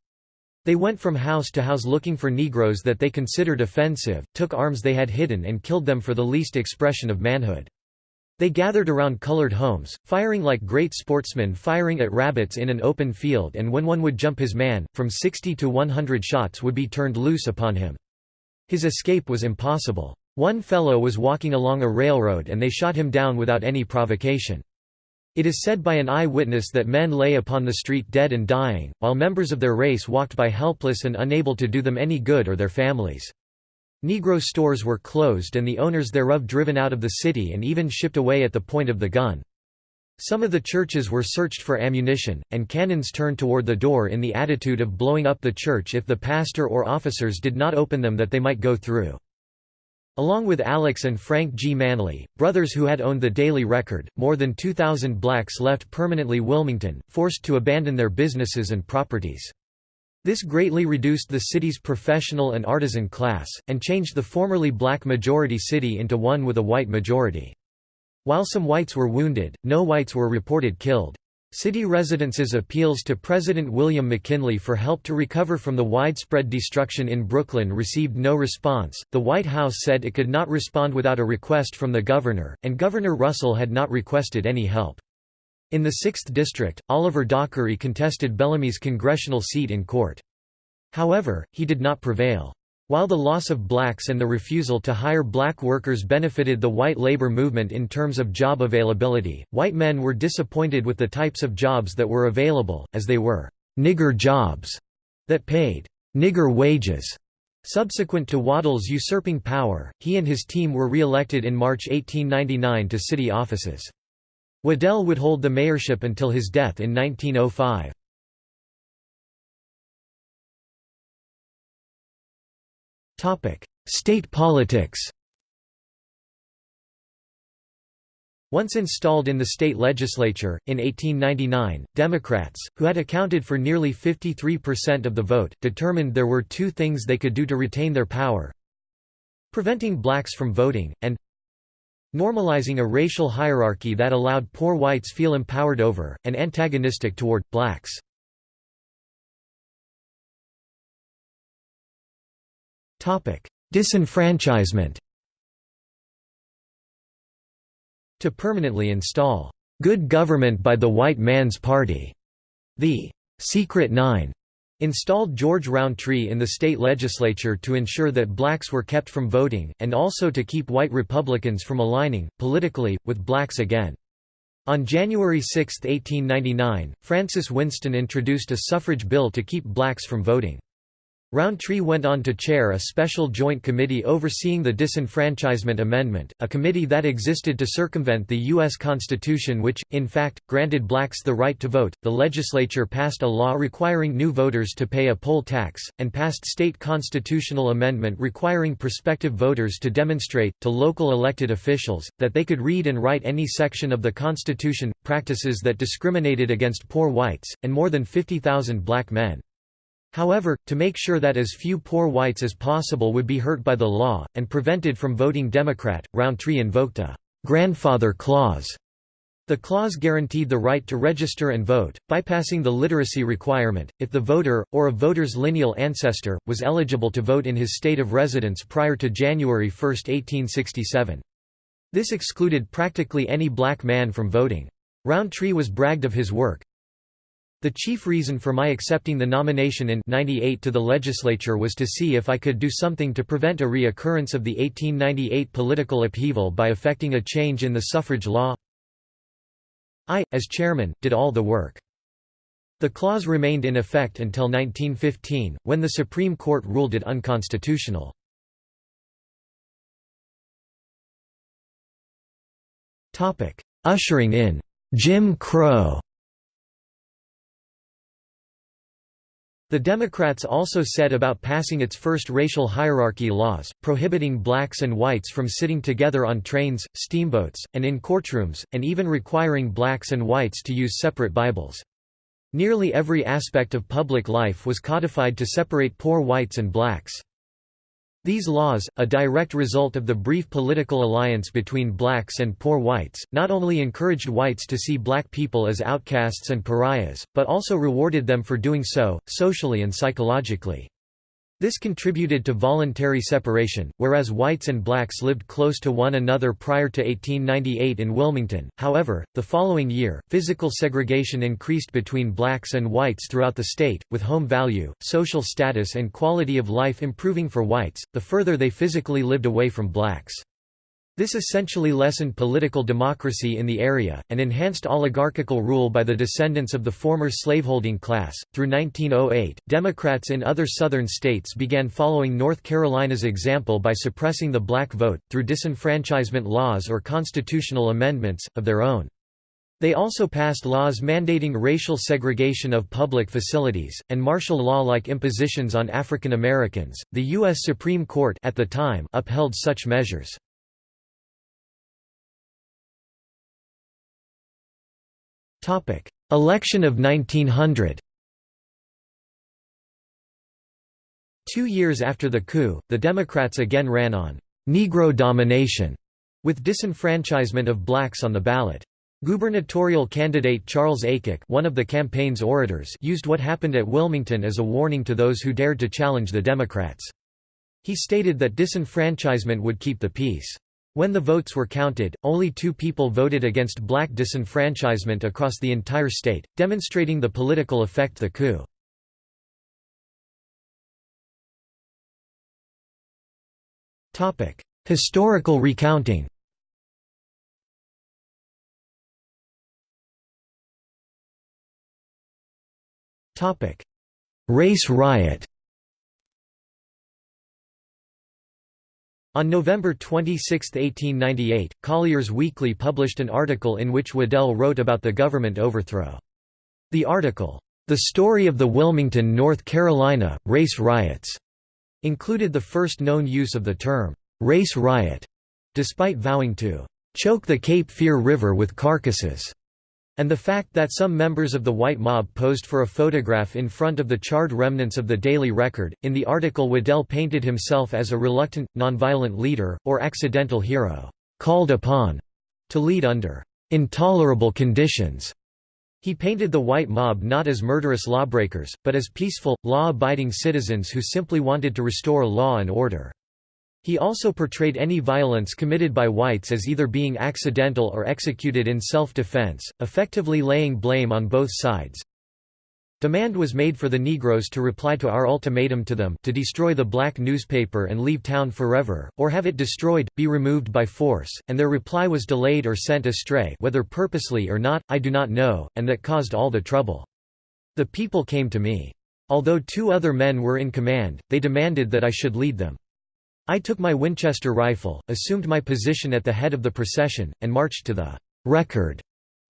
They went from house to house looking for Negroes that they considered offensive, took arms they had hidden and killed them for the least expression of manhood. They gathered around colored homes, firing like great sportsmen firing at rabbits in an open field and when one would jump his man, from 60 to 100 shots would be turned loose upon him. His escape was impossible. One fellow was walking along a railroad and they shot him down without any provocation. It is said by an eye-witness that men lay upon the street dead and dying, while members of their race walked by helpless and unable to do them any good or their families. Negro stores were closed and the owners thereof driven out of the city and even shipped away at the point of the gun. Some of the churches were searched for ammunition, and cannons turned toward the door in the attitude of blowing up the church if the pastor or officers did not open them that they might go through. Along with Alex and Frank G. Manly, brothers who had owned the Daily Record, more than 2,000 blacks left permanently Wilmington, forced to abandon their businesses and properties. This greatly reduced the city's professional and artisan class, and changed the formerly black majority city into one with a white majority. While some whites were wounded, no whites were reported killed. City residents' appeals to President William McKinley for help to recover from the widespread destruction in Brooklyn received no response. The White House said it could not respond without a request from the governor, and Governor Russell had not requested any help. In the 6th District, Oliver Dockery contested Bellamy's congressional seat in court. However, he did not prevail. While the loss of blacks and the refusal to hire black workers benefited the white labor movement in terms of job availability, white men were disappointed with the types of jobs that were available, as they were «nigger jobs» that paid «nigger wages». Subsequent to Waddell's usurping power, he and his team were re-elected in March 1899 to city offices. Waddell would hold the mayorship until his death in 1905. State politics Once installed in the state legislature, in 1899, Democrats, who had accounted for nearly 53% of the vote, determined there were two things they could do to retain their power preventing blacks from voting, and normalizing a racial hierarchy that allowed poor whites feel empowered over, and antagonistic toward, blacks. Disenfranchisement To permanently install, "...good government by the white man's party", the "...secret nine installed George Rountree in the state legislature to ensure that blacks were kept from voting, and also to keep white Republicans from aligning, politically, with blacks again. On January 6, 1899, Francis Winston introduced a suffrage bill to keep blacks from voting. Rountree went on to chair a special joint committee overseeing the Disenfranchisement Amendment, a committee that existed to circumvent the U.S. Constitution which, in fact, granted blacks the right to vote. The legislature passed a law requiring new voters to pay a poll tax, and passed state constitutional amendment requiring prospective voters to demonstrate, to local elected officials, that they could read and write any section of the Constitution, practices that discriminated against poor whites, and more than 50,000 black men. However, to make sure that as few poor whites as possible would be hurt by the law, and prevented from voting Democrat, Rountree invoked a «grandfather clause». The clause guaranteed the right to register and vote, bypassing the literacy requirement, if the voter, or a voter's lineal ancestor, was eligible to vote in his state of residence prior to January 1, 1867. This excluded practically any black man from voting. Rountree was bragged of his work, the chief reason for my accepting the nomination in 98 to the legislature was to see if I could do something to prevent a reoccurrence of the 1898 political upheaval by effecting a change in the suffrage law. I, as chairman, did all the work. The clause remained in effect until 1915, when the Supreme Court ruled it unconstitutional. Ushering in Jim Crow The Democrats also said about passing its first racial hierarchy laws, prohibiting blacks and whites from sitting together on trains, steamboats, and in courtrooms, and even requiring blacks and whites to use separate Bibles. Nearly every aspect of public life was codified to separate poor whites and blacks. These laws, a direct result of the brief political alliance between blacks and poor whites, not only encouraged whites to see black people as outcasts and pariahs, but also rewarded them for doing so, socially and psychologically. This contributed to voluntary separation, whereas whites and blacks lived close to one another prior to 1898 in Wilmington. However, the following year, physical segregation increased between blacks and whites throughout the state, with home value, social status, and quality of life improving for whites, the further they physically lived away from blacks. This essentially lessened political democracy in the area, and enhanced oligarchical rule by the descendants of the former slaveholding class. Through 1908, Democrats in other southern states began following North Carolina's example by suppressing the black vote, through disenfranchisement laws or constitutional amendments, of their own. They also passed laws mandating racial segregation of public facilities, and martial law-like impositions on African Americans. The U.S. Supreme Court at the time upheld such measures. Election of 1900 Two years after the coup, the Democrats again ran on «Negro domination» with disenfranchisement of blacks on the ballot. Gubernatorial candidate Charles Aycock one of the campaign's orators used what happened at Wilmington as a warning to those who dared to challenge the Democrats. He stated that disenfranchisement would keep the peace. When the votes were counted, only two people voted against black disenfranchisement across the entire state, demonstrating the political effect the coup. Historical recounting Race riot On November 26, 1898, Collier's Weekly published an article in which Waddell wrote about the government overthrow. The article, "'The Story of the Wilmington, North Carolina, Race Riots' included the first known use of the term, "'race riot' despite vowing to "'choke the Cape Fear River with carcasses' and the fact that some members of the white mob posed for a photograph in front of the charred remnants of the Daily Record. In the article, Waddell painted himself as a reluctant, nonviolent leader, or accidental hero, called upon to lead under intolerable conditions. He painted the white mob not as murderous lawbreakers, but as peaceful, law-abiding citizens who simply wanted to restore law and order. He also portrayed any violence committed by whites as either being accidental or executed in self-defense, effectively laying blame on both sides. Demand was made for the Negroes to reply to our ultimatum to them to destroy the black newspaper and leave town forever, or have it destroyed, be removed by force, and their reply was delayed or sent astray whether purposely or not, I do not know, and that caused all the trouble. The people came to me. Although two other men were in command, they demanded that I should lead them. I took my Winchester rifle, assumed my position at the head of the procession, and marched to the «record»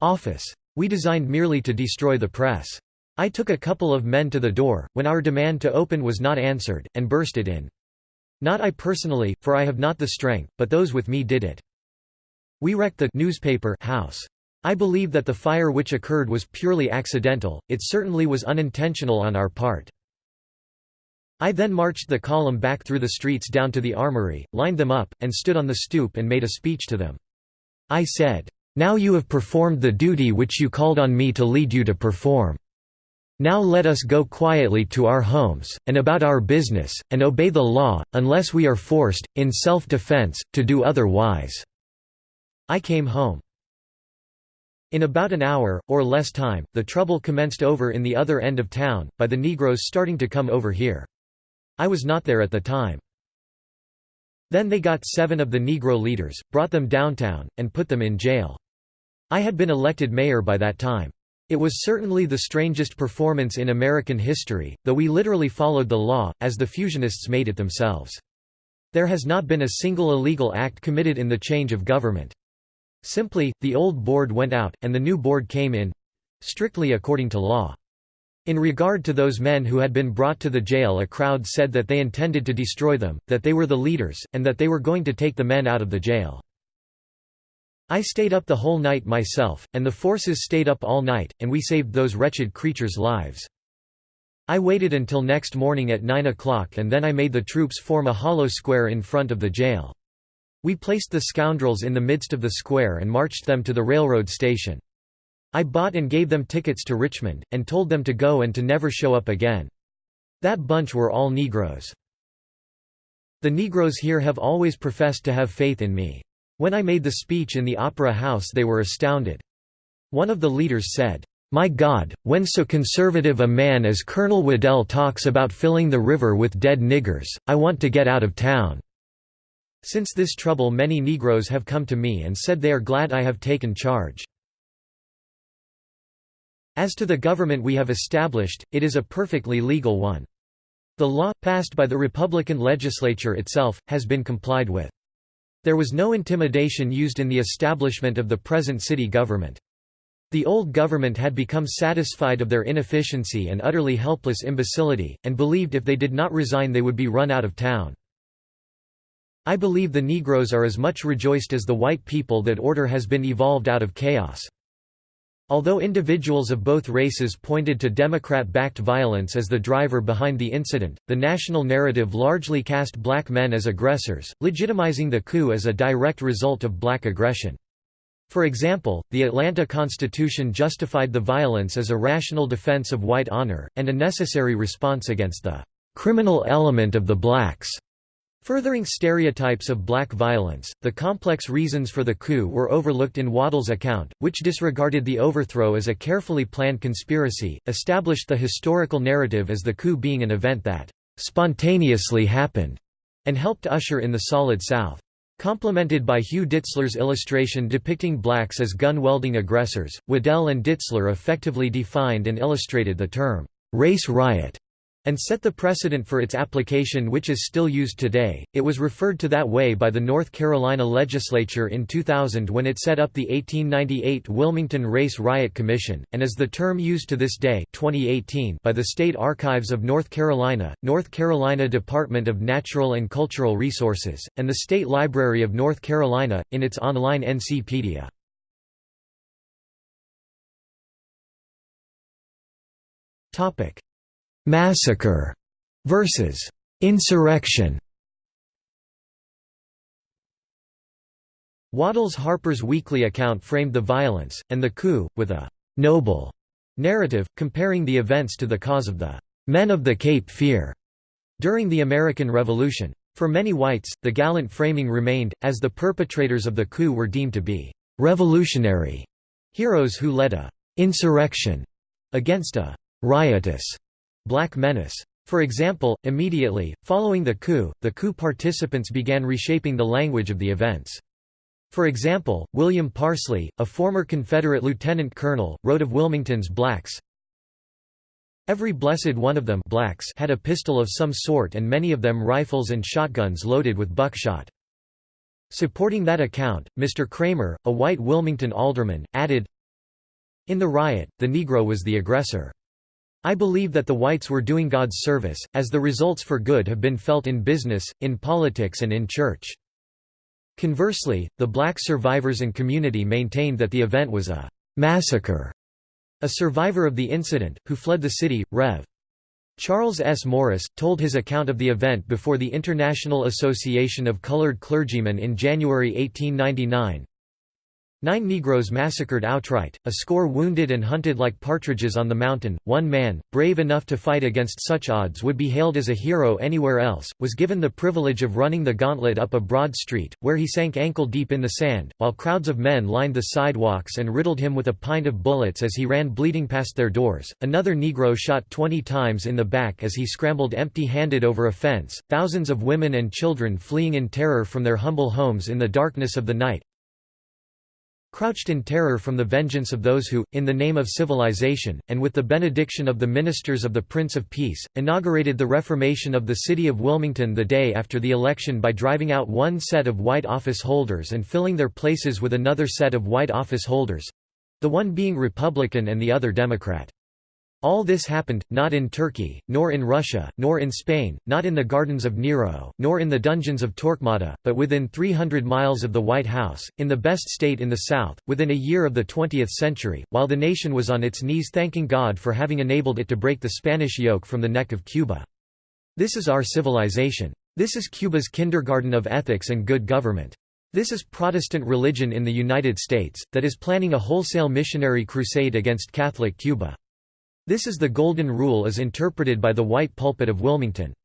office. We designed merely to destroy the press. I took a couple of men to the door, when our demand to open was not answered, and burst it in. Not I personally, for I have not the strength, but those with me did it. We wrecked the newspaper house. I believe that the fire which occurred was purely accidental, it certainly was unintentional on our part. I then marched the column back through the streets down to the armory, lined them up, and stood on the stoop and made a speech to them. I said, "'Now you have performed the duty which you called on me to lead you to perform. Now let us go quietly to our homes, and about our business, and obey the law, unless we are forced, in self-defense, to do otherwise." I came home. In about an hour, or less time, the trouble commenced over in the other end of town, by the Negroes starting to come over here. I was not there at the time. Then they got seven of the Negro leaders, brought them downtown, and put them in jail. I had been elected mayor by that time. It was certainly the strangest performance in American history, though we literally followed the law, as the fusionists made it themselves. There has not been a single illegal act committed in the change of government. Simply, the old board went out, and the new board came in—strictly according to law. In regard to those men who had been brought to the jail a crowd said that they intended to destroy them, that they were the leaders, and that they were going to take the men out of the jail. I stayed up the whole night myself, and the forces stayed up all night, and we saved those wretched creatures' lives. I waited until next morning at 9 o'clock and then I made the troops form a hollow square in front of the jail. We placed the scoundrels in the midst of the square and marched them to the railroad station. I bought and gave them tickets to Richmond, and told them to go and to never show up again. That bunch were all Negroes. The Negroes here have always professed to have faith in me. When I made the speech in the Opera House they were astounded. One of the leaders said, "'My God, when so conservative a man as Colonel Waddell talks about filling the river with dead niggers, I want to get out of town.' Since this trouble many Negroes have come to me and said they are glad I have taken charge. As to the government we have established, it is a perfectly legal one. The law, passed by the Republican legislature itself, has been complied with. There was no intimidation used in the establishment of the present city government. The old government had become satisfied of their inefficiency and utterly helpless imbecility, and believed if they did not resign they would be run out of town. I believe the Negroes are as much rejoiced as the white people that order has been evolved out of chaos. Although individuals of both races pointed to Democrat-backed violence as the driver behind the incident, the national narrative largely cast black men as aggressors, legitimizing the coup as a direct result of black aggression. For example, the Atlanta Constitution justified the violence as a rational defense of white honor, and a necessary response against the "...criminal element of the blacks." Furthering stereotypes of black violence, the complex reasons for the coup were overlooked in Waddell's account, which disregarded the overthrow as a carefully planned conspiracy, established the historical narrative as the coup being an event that «spontaneously happened» and helped usher in the Solid South. Complemented by Hugh Ditzler's illustration depicting blacks as gun-welding aggressors, Waddell and Ditzler effectively defined and illustrated the term «race riot» and set the precedent for its application which is still used today. It was referred to that way by the North Carolina legislature in 2000 when it set up the 1898 Wilmington Race Riot Commission, and is the term used to this day 2018 by the State Archives of North Carolina, North Carolina Department of Natural and Cultural Resources, and the State Library of North Carolina, in its online NCpedia. Topic Massacre versus insurrection. Waddell's Harper's Weekly account framed the violence, and the coup, with a «noble» narrative, comparing the events to the cause of the «men of the Cape Fear» during the American Revolution. For many whites, the gallant framing remained, as the perpetrators of the coup were deemed to be «revolutionary» heroes who led a «insurrection» against a «riotous» Black Menace. For example, immediately, following the coup, the coup participants began reshaping the language of the events. For example, William Parsley, a former Confederate lieutenant colonel, wrote of Wilmington's blacks, Every blessed one of them blacks had a pistol of some sort and many of them rifles and shotguns loaded with buckshot. Supporting that account, Mr. Kramer, a white Wilmington alderman, added, In the riot, the Negro was the aggressor. I believe that the whites were doing God's service, as the results for good have been felt in business, in politics and in church. Conversely, the black survivors and community maintained that the event was a massacre. A survivor of the incident, who fled the city, Rev. Charles S. Morris, told his account of the event before the International Association of Colored Clergymen in January 1899. Nine Negroes massacred outright, a score wounded and hunted like partridges on the mountain. One man, brave enough to fight against such odds would be hailed as a hero anywhere else, was given the privilege of running the gauntlet up a broad street, where he sank ankle deep in the sand, while crowds of men lined the sidewalks and riddled him with a pint of bullets as he ran bleeding past their doors. Another Negro shot 20 times in the back as he scrambled empty handed over a fence, thousands of women and children fleeing in terror from their humble homes in the darkness of the night, crouched in terror from the vengeance of those who, in the name of civilization, and with the benediction of the ministers of the Prince of Peace, inaugurated the reformation of the city of Wilmington the day after the election by driving out one set of white office holders and filling their places with another set of white office holders—the one being Republican and the other Democrat. All this happened, not in Turkey, nor in Russia, nor in Spain, not in the gardens of Nero, nor in the dungeons of Torquemada, but within 300 miles of the White House, in the best state in the South, within a year of the 20th century, while the nation was on its knees thanking God for having enabled it to break the Spanish yoke from the neck of Cuba. This is our civilization. This is Cuba's kindergarten of ethics and good government. This is Protestant religion in the United States, that is planning a wholesale missionary crusade against Catholic Cuba. This is the Golden Rule as interpreted by the white pulpit of Wilmington.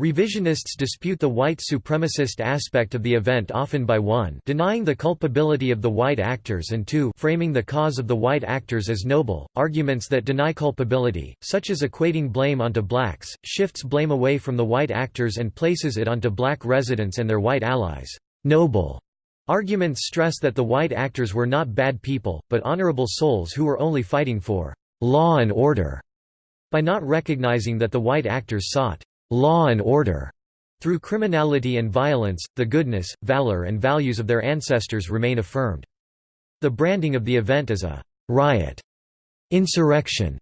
Revisionists dispute the white supremacist aspect of the event often by 1 denying the culpability of the white actors and 2 framing the cause of the white actors as noble, arguments that deny culpability, such as equating blame onto blacks, shifts blame away from the white actors and places it onto black residents and their white allies. Noble arguments stress that the white actors were not bad people, but honorable souls who were only fighting for law and order by not recognizing that the white actors sought law and order. Through criminality and violence, the goodness, valor and values of their ancestors remain affirmed. The branding of the event as a riot, insurrection,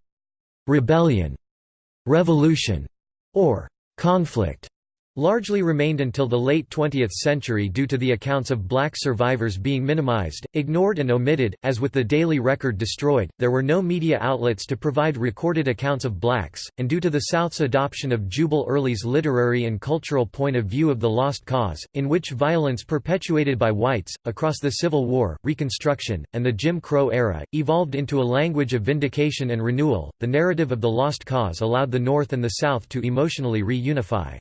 rebellion, revolution, or conflict largely remained until the late 20th century due to the accounts of black survivors being minimized, ignored and omitted. As with the Daily Record destroyed, there were no media outlets to provide recorded accounts of blacks, and due to the South's adoption of Jubal Early's literary and cultural point of view of the lost cause, in which violence perpetuated by whites, across the Civil War, Reconstruction, and the Jim Crow era, evolved into a language of vindication and renewal, the narrative of the lost cause allowed the North and the South to emotionally reunify.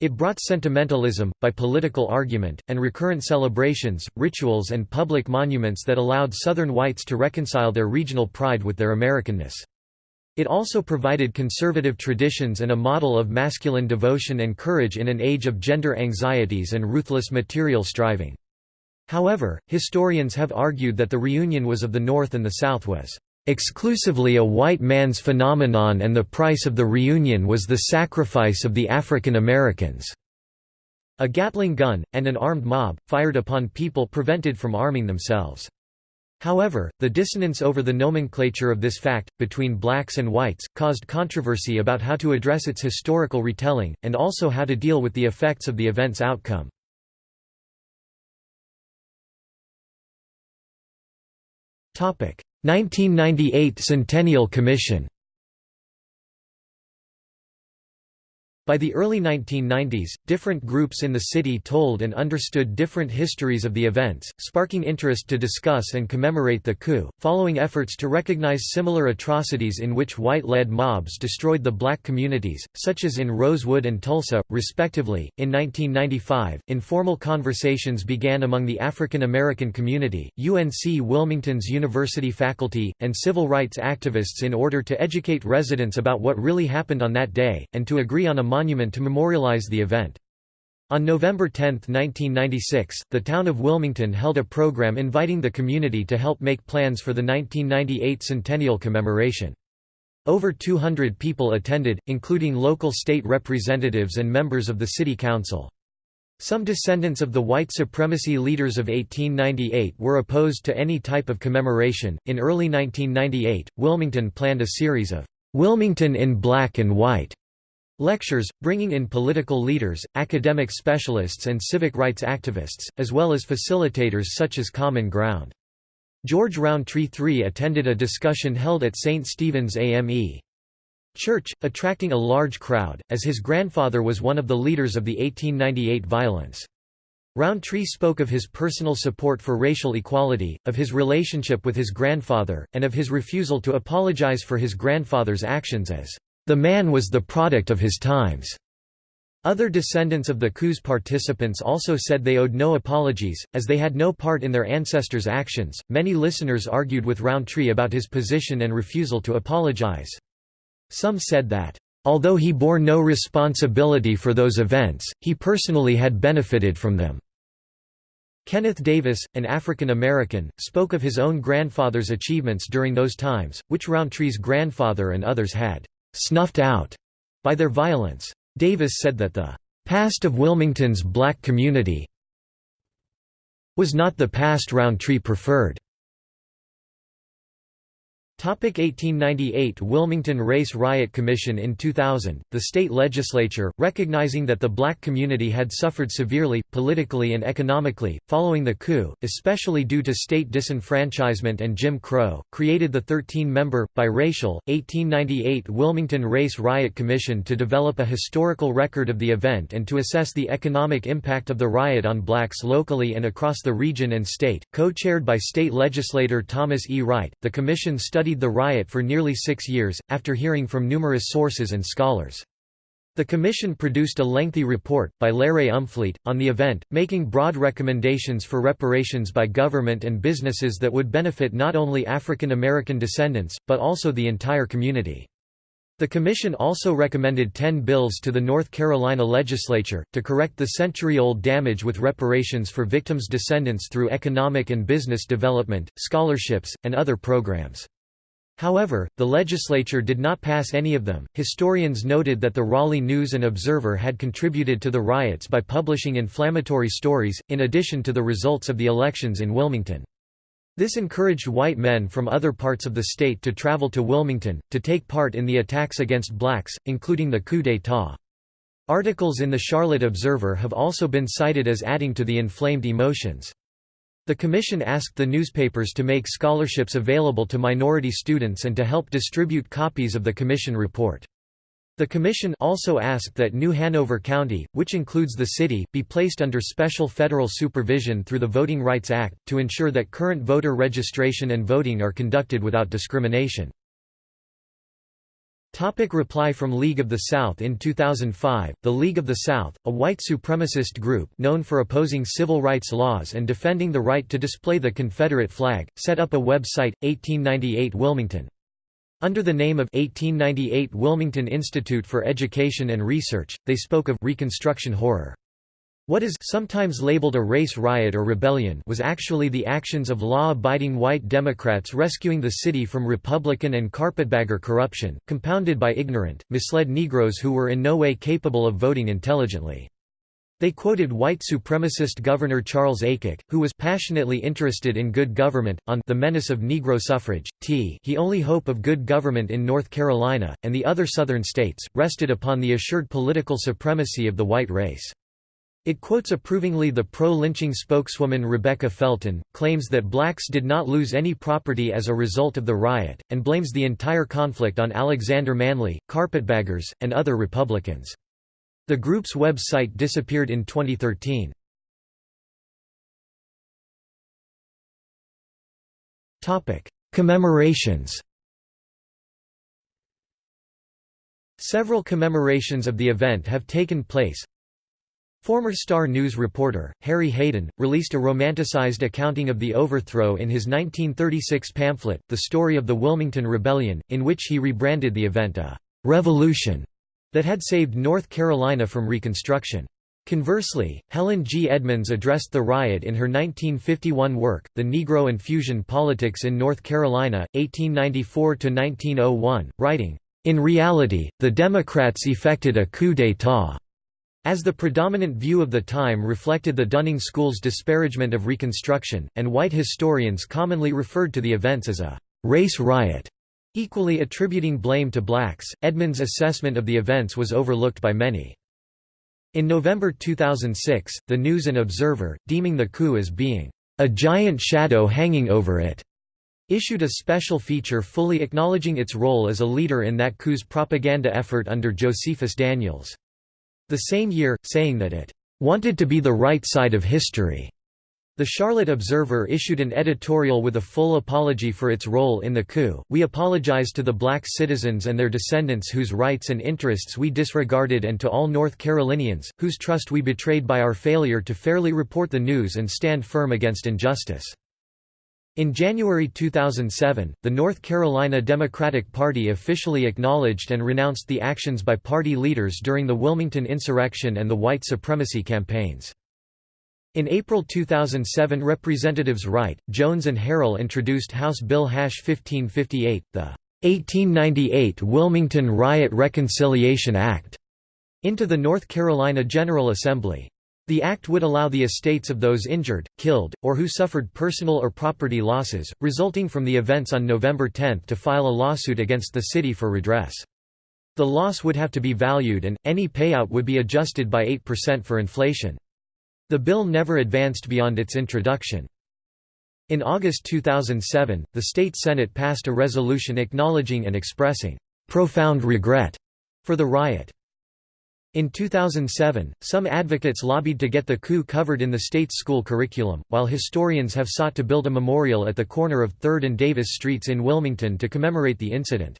It brought sentimentalism, by political argument, and recurrent celebrations, rituals and public monuments that allowed Southern whites to reconcile their regional pride with their Americanness. It also provided conservative traditions and a model of masculine devotion and courage in an age of gender anxieties and ruthless material striving. However, historians have argued that the reunion was of the North and the South was exclusively a white man's phenomenon and the price of the reunion was the sacrifice of the African Americans. A Gatling gun, and an armed mob, fired upon people prevented from arming themselves. However, the dissonance over the nomenclature of this fact, between blacks and whites, caused controversy about how to address its historical retelling, and also how to deal with the effects of the event's outcome. 1998 Centennial Commission By the early 1990s, different groups in the city told and understood different histories of the events, sparking interest to discuss and commemorate the coup, following efforts to recognize similar atrocities in which white-led mobs destroyed the black communities, such as in Rosewood and Tulsa, respectively. In 1995, informal conversations began among the African American community, UNC Wilmington's university faculty, and civil rights activists in order to educate residents about what really happened on that day, and to agree on a monument to memorialize the event. On November 10, 1996, the town of Wilmington held a program inviting the community to help make plans for the 1998 centennial commemoration. Over 200 people attended, including local state representatives and members of the city council. Some descendants of the white supremacy leaders of 1898 were opposed to any type of commemoration. In early 1998, Wilmington planned a series of Wilmington in Black and White lectures, bringing in political leaders, academic specialists, and civic rights activists, as well as facilitators such as Common Ground. George Rountree III attended a discussion held at St. Stephen's AME Church, attracting a large crowd, as his grandfather was one of the leaders of the 1898 violence. Rountree spoke of his personal support for racial equality, of his relationship with his grandfather, and of his refusal to apologize for his grandfather's actions as, "...the man was the product of his times." Other descendants of the coup's participants also said they owed no apologies, as they had no part in their ancestors' actions. Many listeners argued with Rountree about his position and refusal to apologize. Some said that, although he bore no responsibility for those events, he personally had benefited from them. Kenneth Davis, an African American, spoke of his own grandfather's achievements during those times, which Rountree's grandfather and others had snuffed out by their violence. Davis said that the past of Wilmington's black community was not the past Rountree preferred. 1898 Wilmington Race Riot Commission In 2000, the state legislature, recognizing that the black community had suffered severely, politically and economically, following the coup, especially due to state disenfranchisement and Jim Crow, created the 13-member, biracial, 1898 Wilmington Race Riot Commission to develop a historical record of the event and to assess the economic impact of the riot on blacks locally and across the region and state. Co-chaired by state legislator Thomas E. Wright, the commission studied studied the riot for nearly six years, after hearing from numerous sources and scholars. The Commission produced a lengthy report, by LeRae Umfleet, on the event, making broad recommendations for reparations by government and businesses that would benefit not only African American descendants, but also the entire community. The Commission also recommended 10 bills to the North Carolina legislature, to correct the century-old damage with reparations for victims' descendants through economic and business development, scholarships, and other programs. However, the legislature did not pass any of them. Historians noted that the Raleigh News and Observer had contributed to the riots by publishing inflammatory stories, in addition to the results of the elections in Wilmington. This encouraged white men from other parts of the state to travel to Wilmington, to take part in the attacks against blacks, including the coup d'état. Articles in the Charlotte Observer have also been cited as adding to the inflamed emotions. The commission asked the newspapers to make scholarships available to minority students and to help distribute copies of the commission report. The commission also asked that New Hanover County, which includes the city, be placed under special federal supervision through the Voting Rights Act, to ensure that current voter registration and voting are conducted without discrimination. Topic reply from League of the South In 2005, the League of the South, a white supremacist group known for opposing civil rights laws and defending the right to display the Confederate flag, set up a website, 1898 Wilmington. Under the name of 1898 Wilmington Institute for Education and Research, they spoke of «Reconstruction horror». What is sometimes labeled a race riot or rebellion was actually the actions of law-abiding white Democrats rescuing the city from Republican and carpetbagger corruption, compounded by ignorant, misled Negroes who were in no way capable of voting intelligently. They quoted white supremacist Governor Charles Aycock, who was passionately interested in good government, on the menace of Negro suffrage, t he only hope of good government in North Carolina, and the other southern states, rested upon the assured political supremacy of the white race. It quotes approvingly the pro-lynching spokeswoman Rebecca Felton, claims that blacks did not lose any property as a result of the riot, and blames the entire conflict on Alexander Manly, carpetbaggers, and other Republicans. The group's website disappeared in 2013. Commemorations Several commemorations of the event have taken place. Former Star News reporter, Harry Hayden, released a romanticized accounting of the overthrow in his 1936 pamphlet, The Story of the Wilmington Rebellion, in which he rebranded the event a «revolution» that had saved North Carolina from Reconstruction. Conversely, Helen G. Edmonds addressed the riot in her 1951 work, The Negro and Fusion Politics in North Carolina, 1894–1901, writing, "...in reality, the Democrats effected a coup d'état." As the predominant view of the time reflected the Dunning School's disparagement of Reconstruction, and white historians commonly referred to the events as a «race riot», equally attributing blame to blacks, Edmonds' assessment of the events was overlooked by many. In November 2006, The News and Observer, deeming the coup as being a giant shadow hanging over it, issued a special feature fully acknowledging its role as a leader in that coup's propaganda effort under Josephus Daniels. The same year, saying that it wanted to be the right side of history. The Charlotte Observer issued an editorial with a full apology for its role in the coup. We apologize to the black citizens and their descendants whose rights and interests we disregarded and to all North Carolinians, whose trust we betrayed by our failure to fairly report the news and stand firm against injustice. In January 2007, the North Carolina Democratic Party officially acknowledged and renounced the actions by party leaders during the Wilmington insurrection and the white supremacy campaigns. In April 2007 Representatives Wright, Jones and Harrell introduced House Bill Hash 1558, the 1898 Wilmington Riot Reconciliation Act, into the North Carolina General Assembly. The act would allow the estates of those injured, killed, or who suffered personal or property losses, resulting from the events on November 10 to file a lawsuit against the city for redress. The loss would have to be valued and, any payout would be adjusted by 8% for inflation. The bill never advanced beyond its introduction. In August 2007, the state Senate passed a resolution acknowledging and expressing profound regret for the riot. In 2007, some advocates lobbied to get the coup covered in the state's school curriculum, while historians have sought to build a memorial at the corner of 3rd and Davis Streets in Wilmington to commemorate the incident.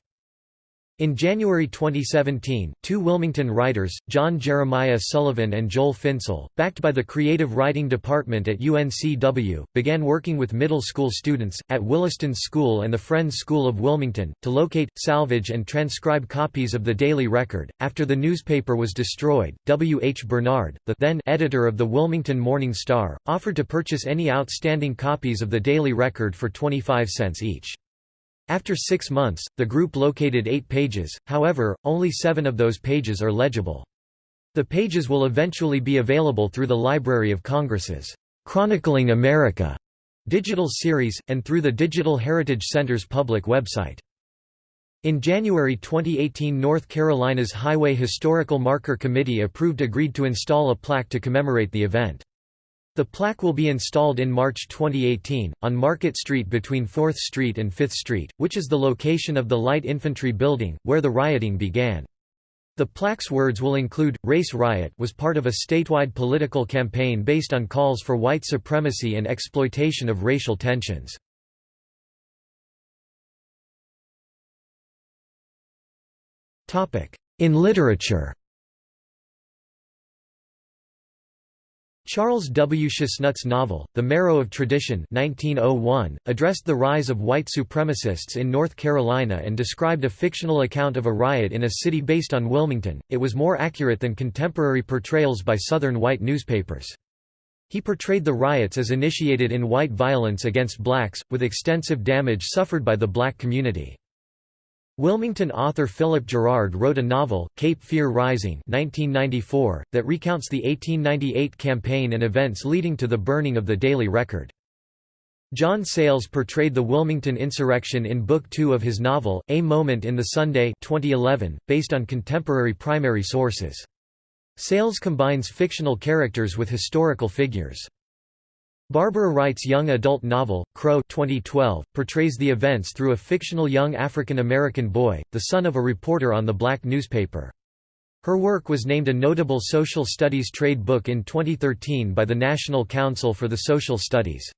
In January 2017, two Wilmington writers, John Jeremiah Sullivan and Joel Finsel, backed by the Creative Writing Department at UNCW, began working with middle school students, at Williston School and the Friends School of Wilmington, to locate, salvage and transcribe copies of the Daily Record. After the newspaper was destroyed, W. H. Bernard, the then editor of the Wilmington Morning Star, offered to purchase any outstanding copies of the Daily Record for 25 cents each. After six months, the group located eight pages, however, only seven of those pages are legible. The pages will eventually be available through the Library of Congress's Chronicling America digital series, and through the Digital Heritage Center's public website. In January 2018 North Carolina's Highway Historical Marker Committee approved agreed to install a plaque to commemorate the event. The plaque will be installed in March 2018, on Market Street between 4th Street and 5th Street, which is the location of the Light Infantry Building, where the rioting began. The plaque's words will include, Race Riot was part of a statewide political campaign based on calls for white supremacy and exploitation of racial tensions. In literature Charles W. Chesnutt's novel, The Marrow of Tradition 1901, addressed the rise of white supremacists in North Carolina and described a fictional account of a riot in a city based on Wilmington. It was more accurate than contemporary portrayals by Southern white newspapers. He portrayed the riots as initiated in white violence against blacks, with extensive damage suffered by the black community. Wilmington author Philip Gerard wrote a novel, Cape Fear Rising 1994, that recounts the 1898 campaign and events leading to the burning of the Daily Record. John Sayles portrayed the Wilmington insurrection in Book Two of his novel, A Moment in the Sunday 2011, based on contemporary primary sources. Sayles combines fictional characters with historical figures. Barbara Wright's young adult novel, Crow 2012, portrays the events through a fictional young African American boy, the son of a reporter on the black newspaper. Her work was named a notable social studies trade book in 2013 by the National Council for the Social Studies.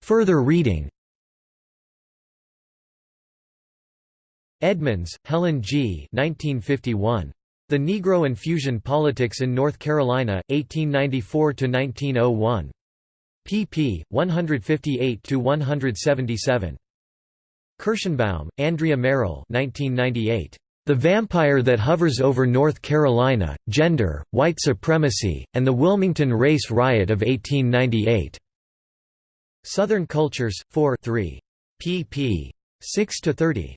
Further reading Edmonds, Helen G. 1951. The Negro and Fusion Politics in North Carolina, 1894–1901. pp. 158–177. Kirshenbaum, Andrea Meryl 1998. The Vampire That Hovers Over North Carolina, Gender, White Supremacy, and the Wilmington Race Riot of 1898. Southern Cultures, 4 3. pp. 6–30.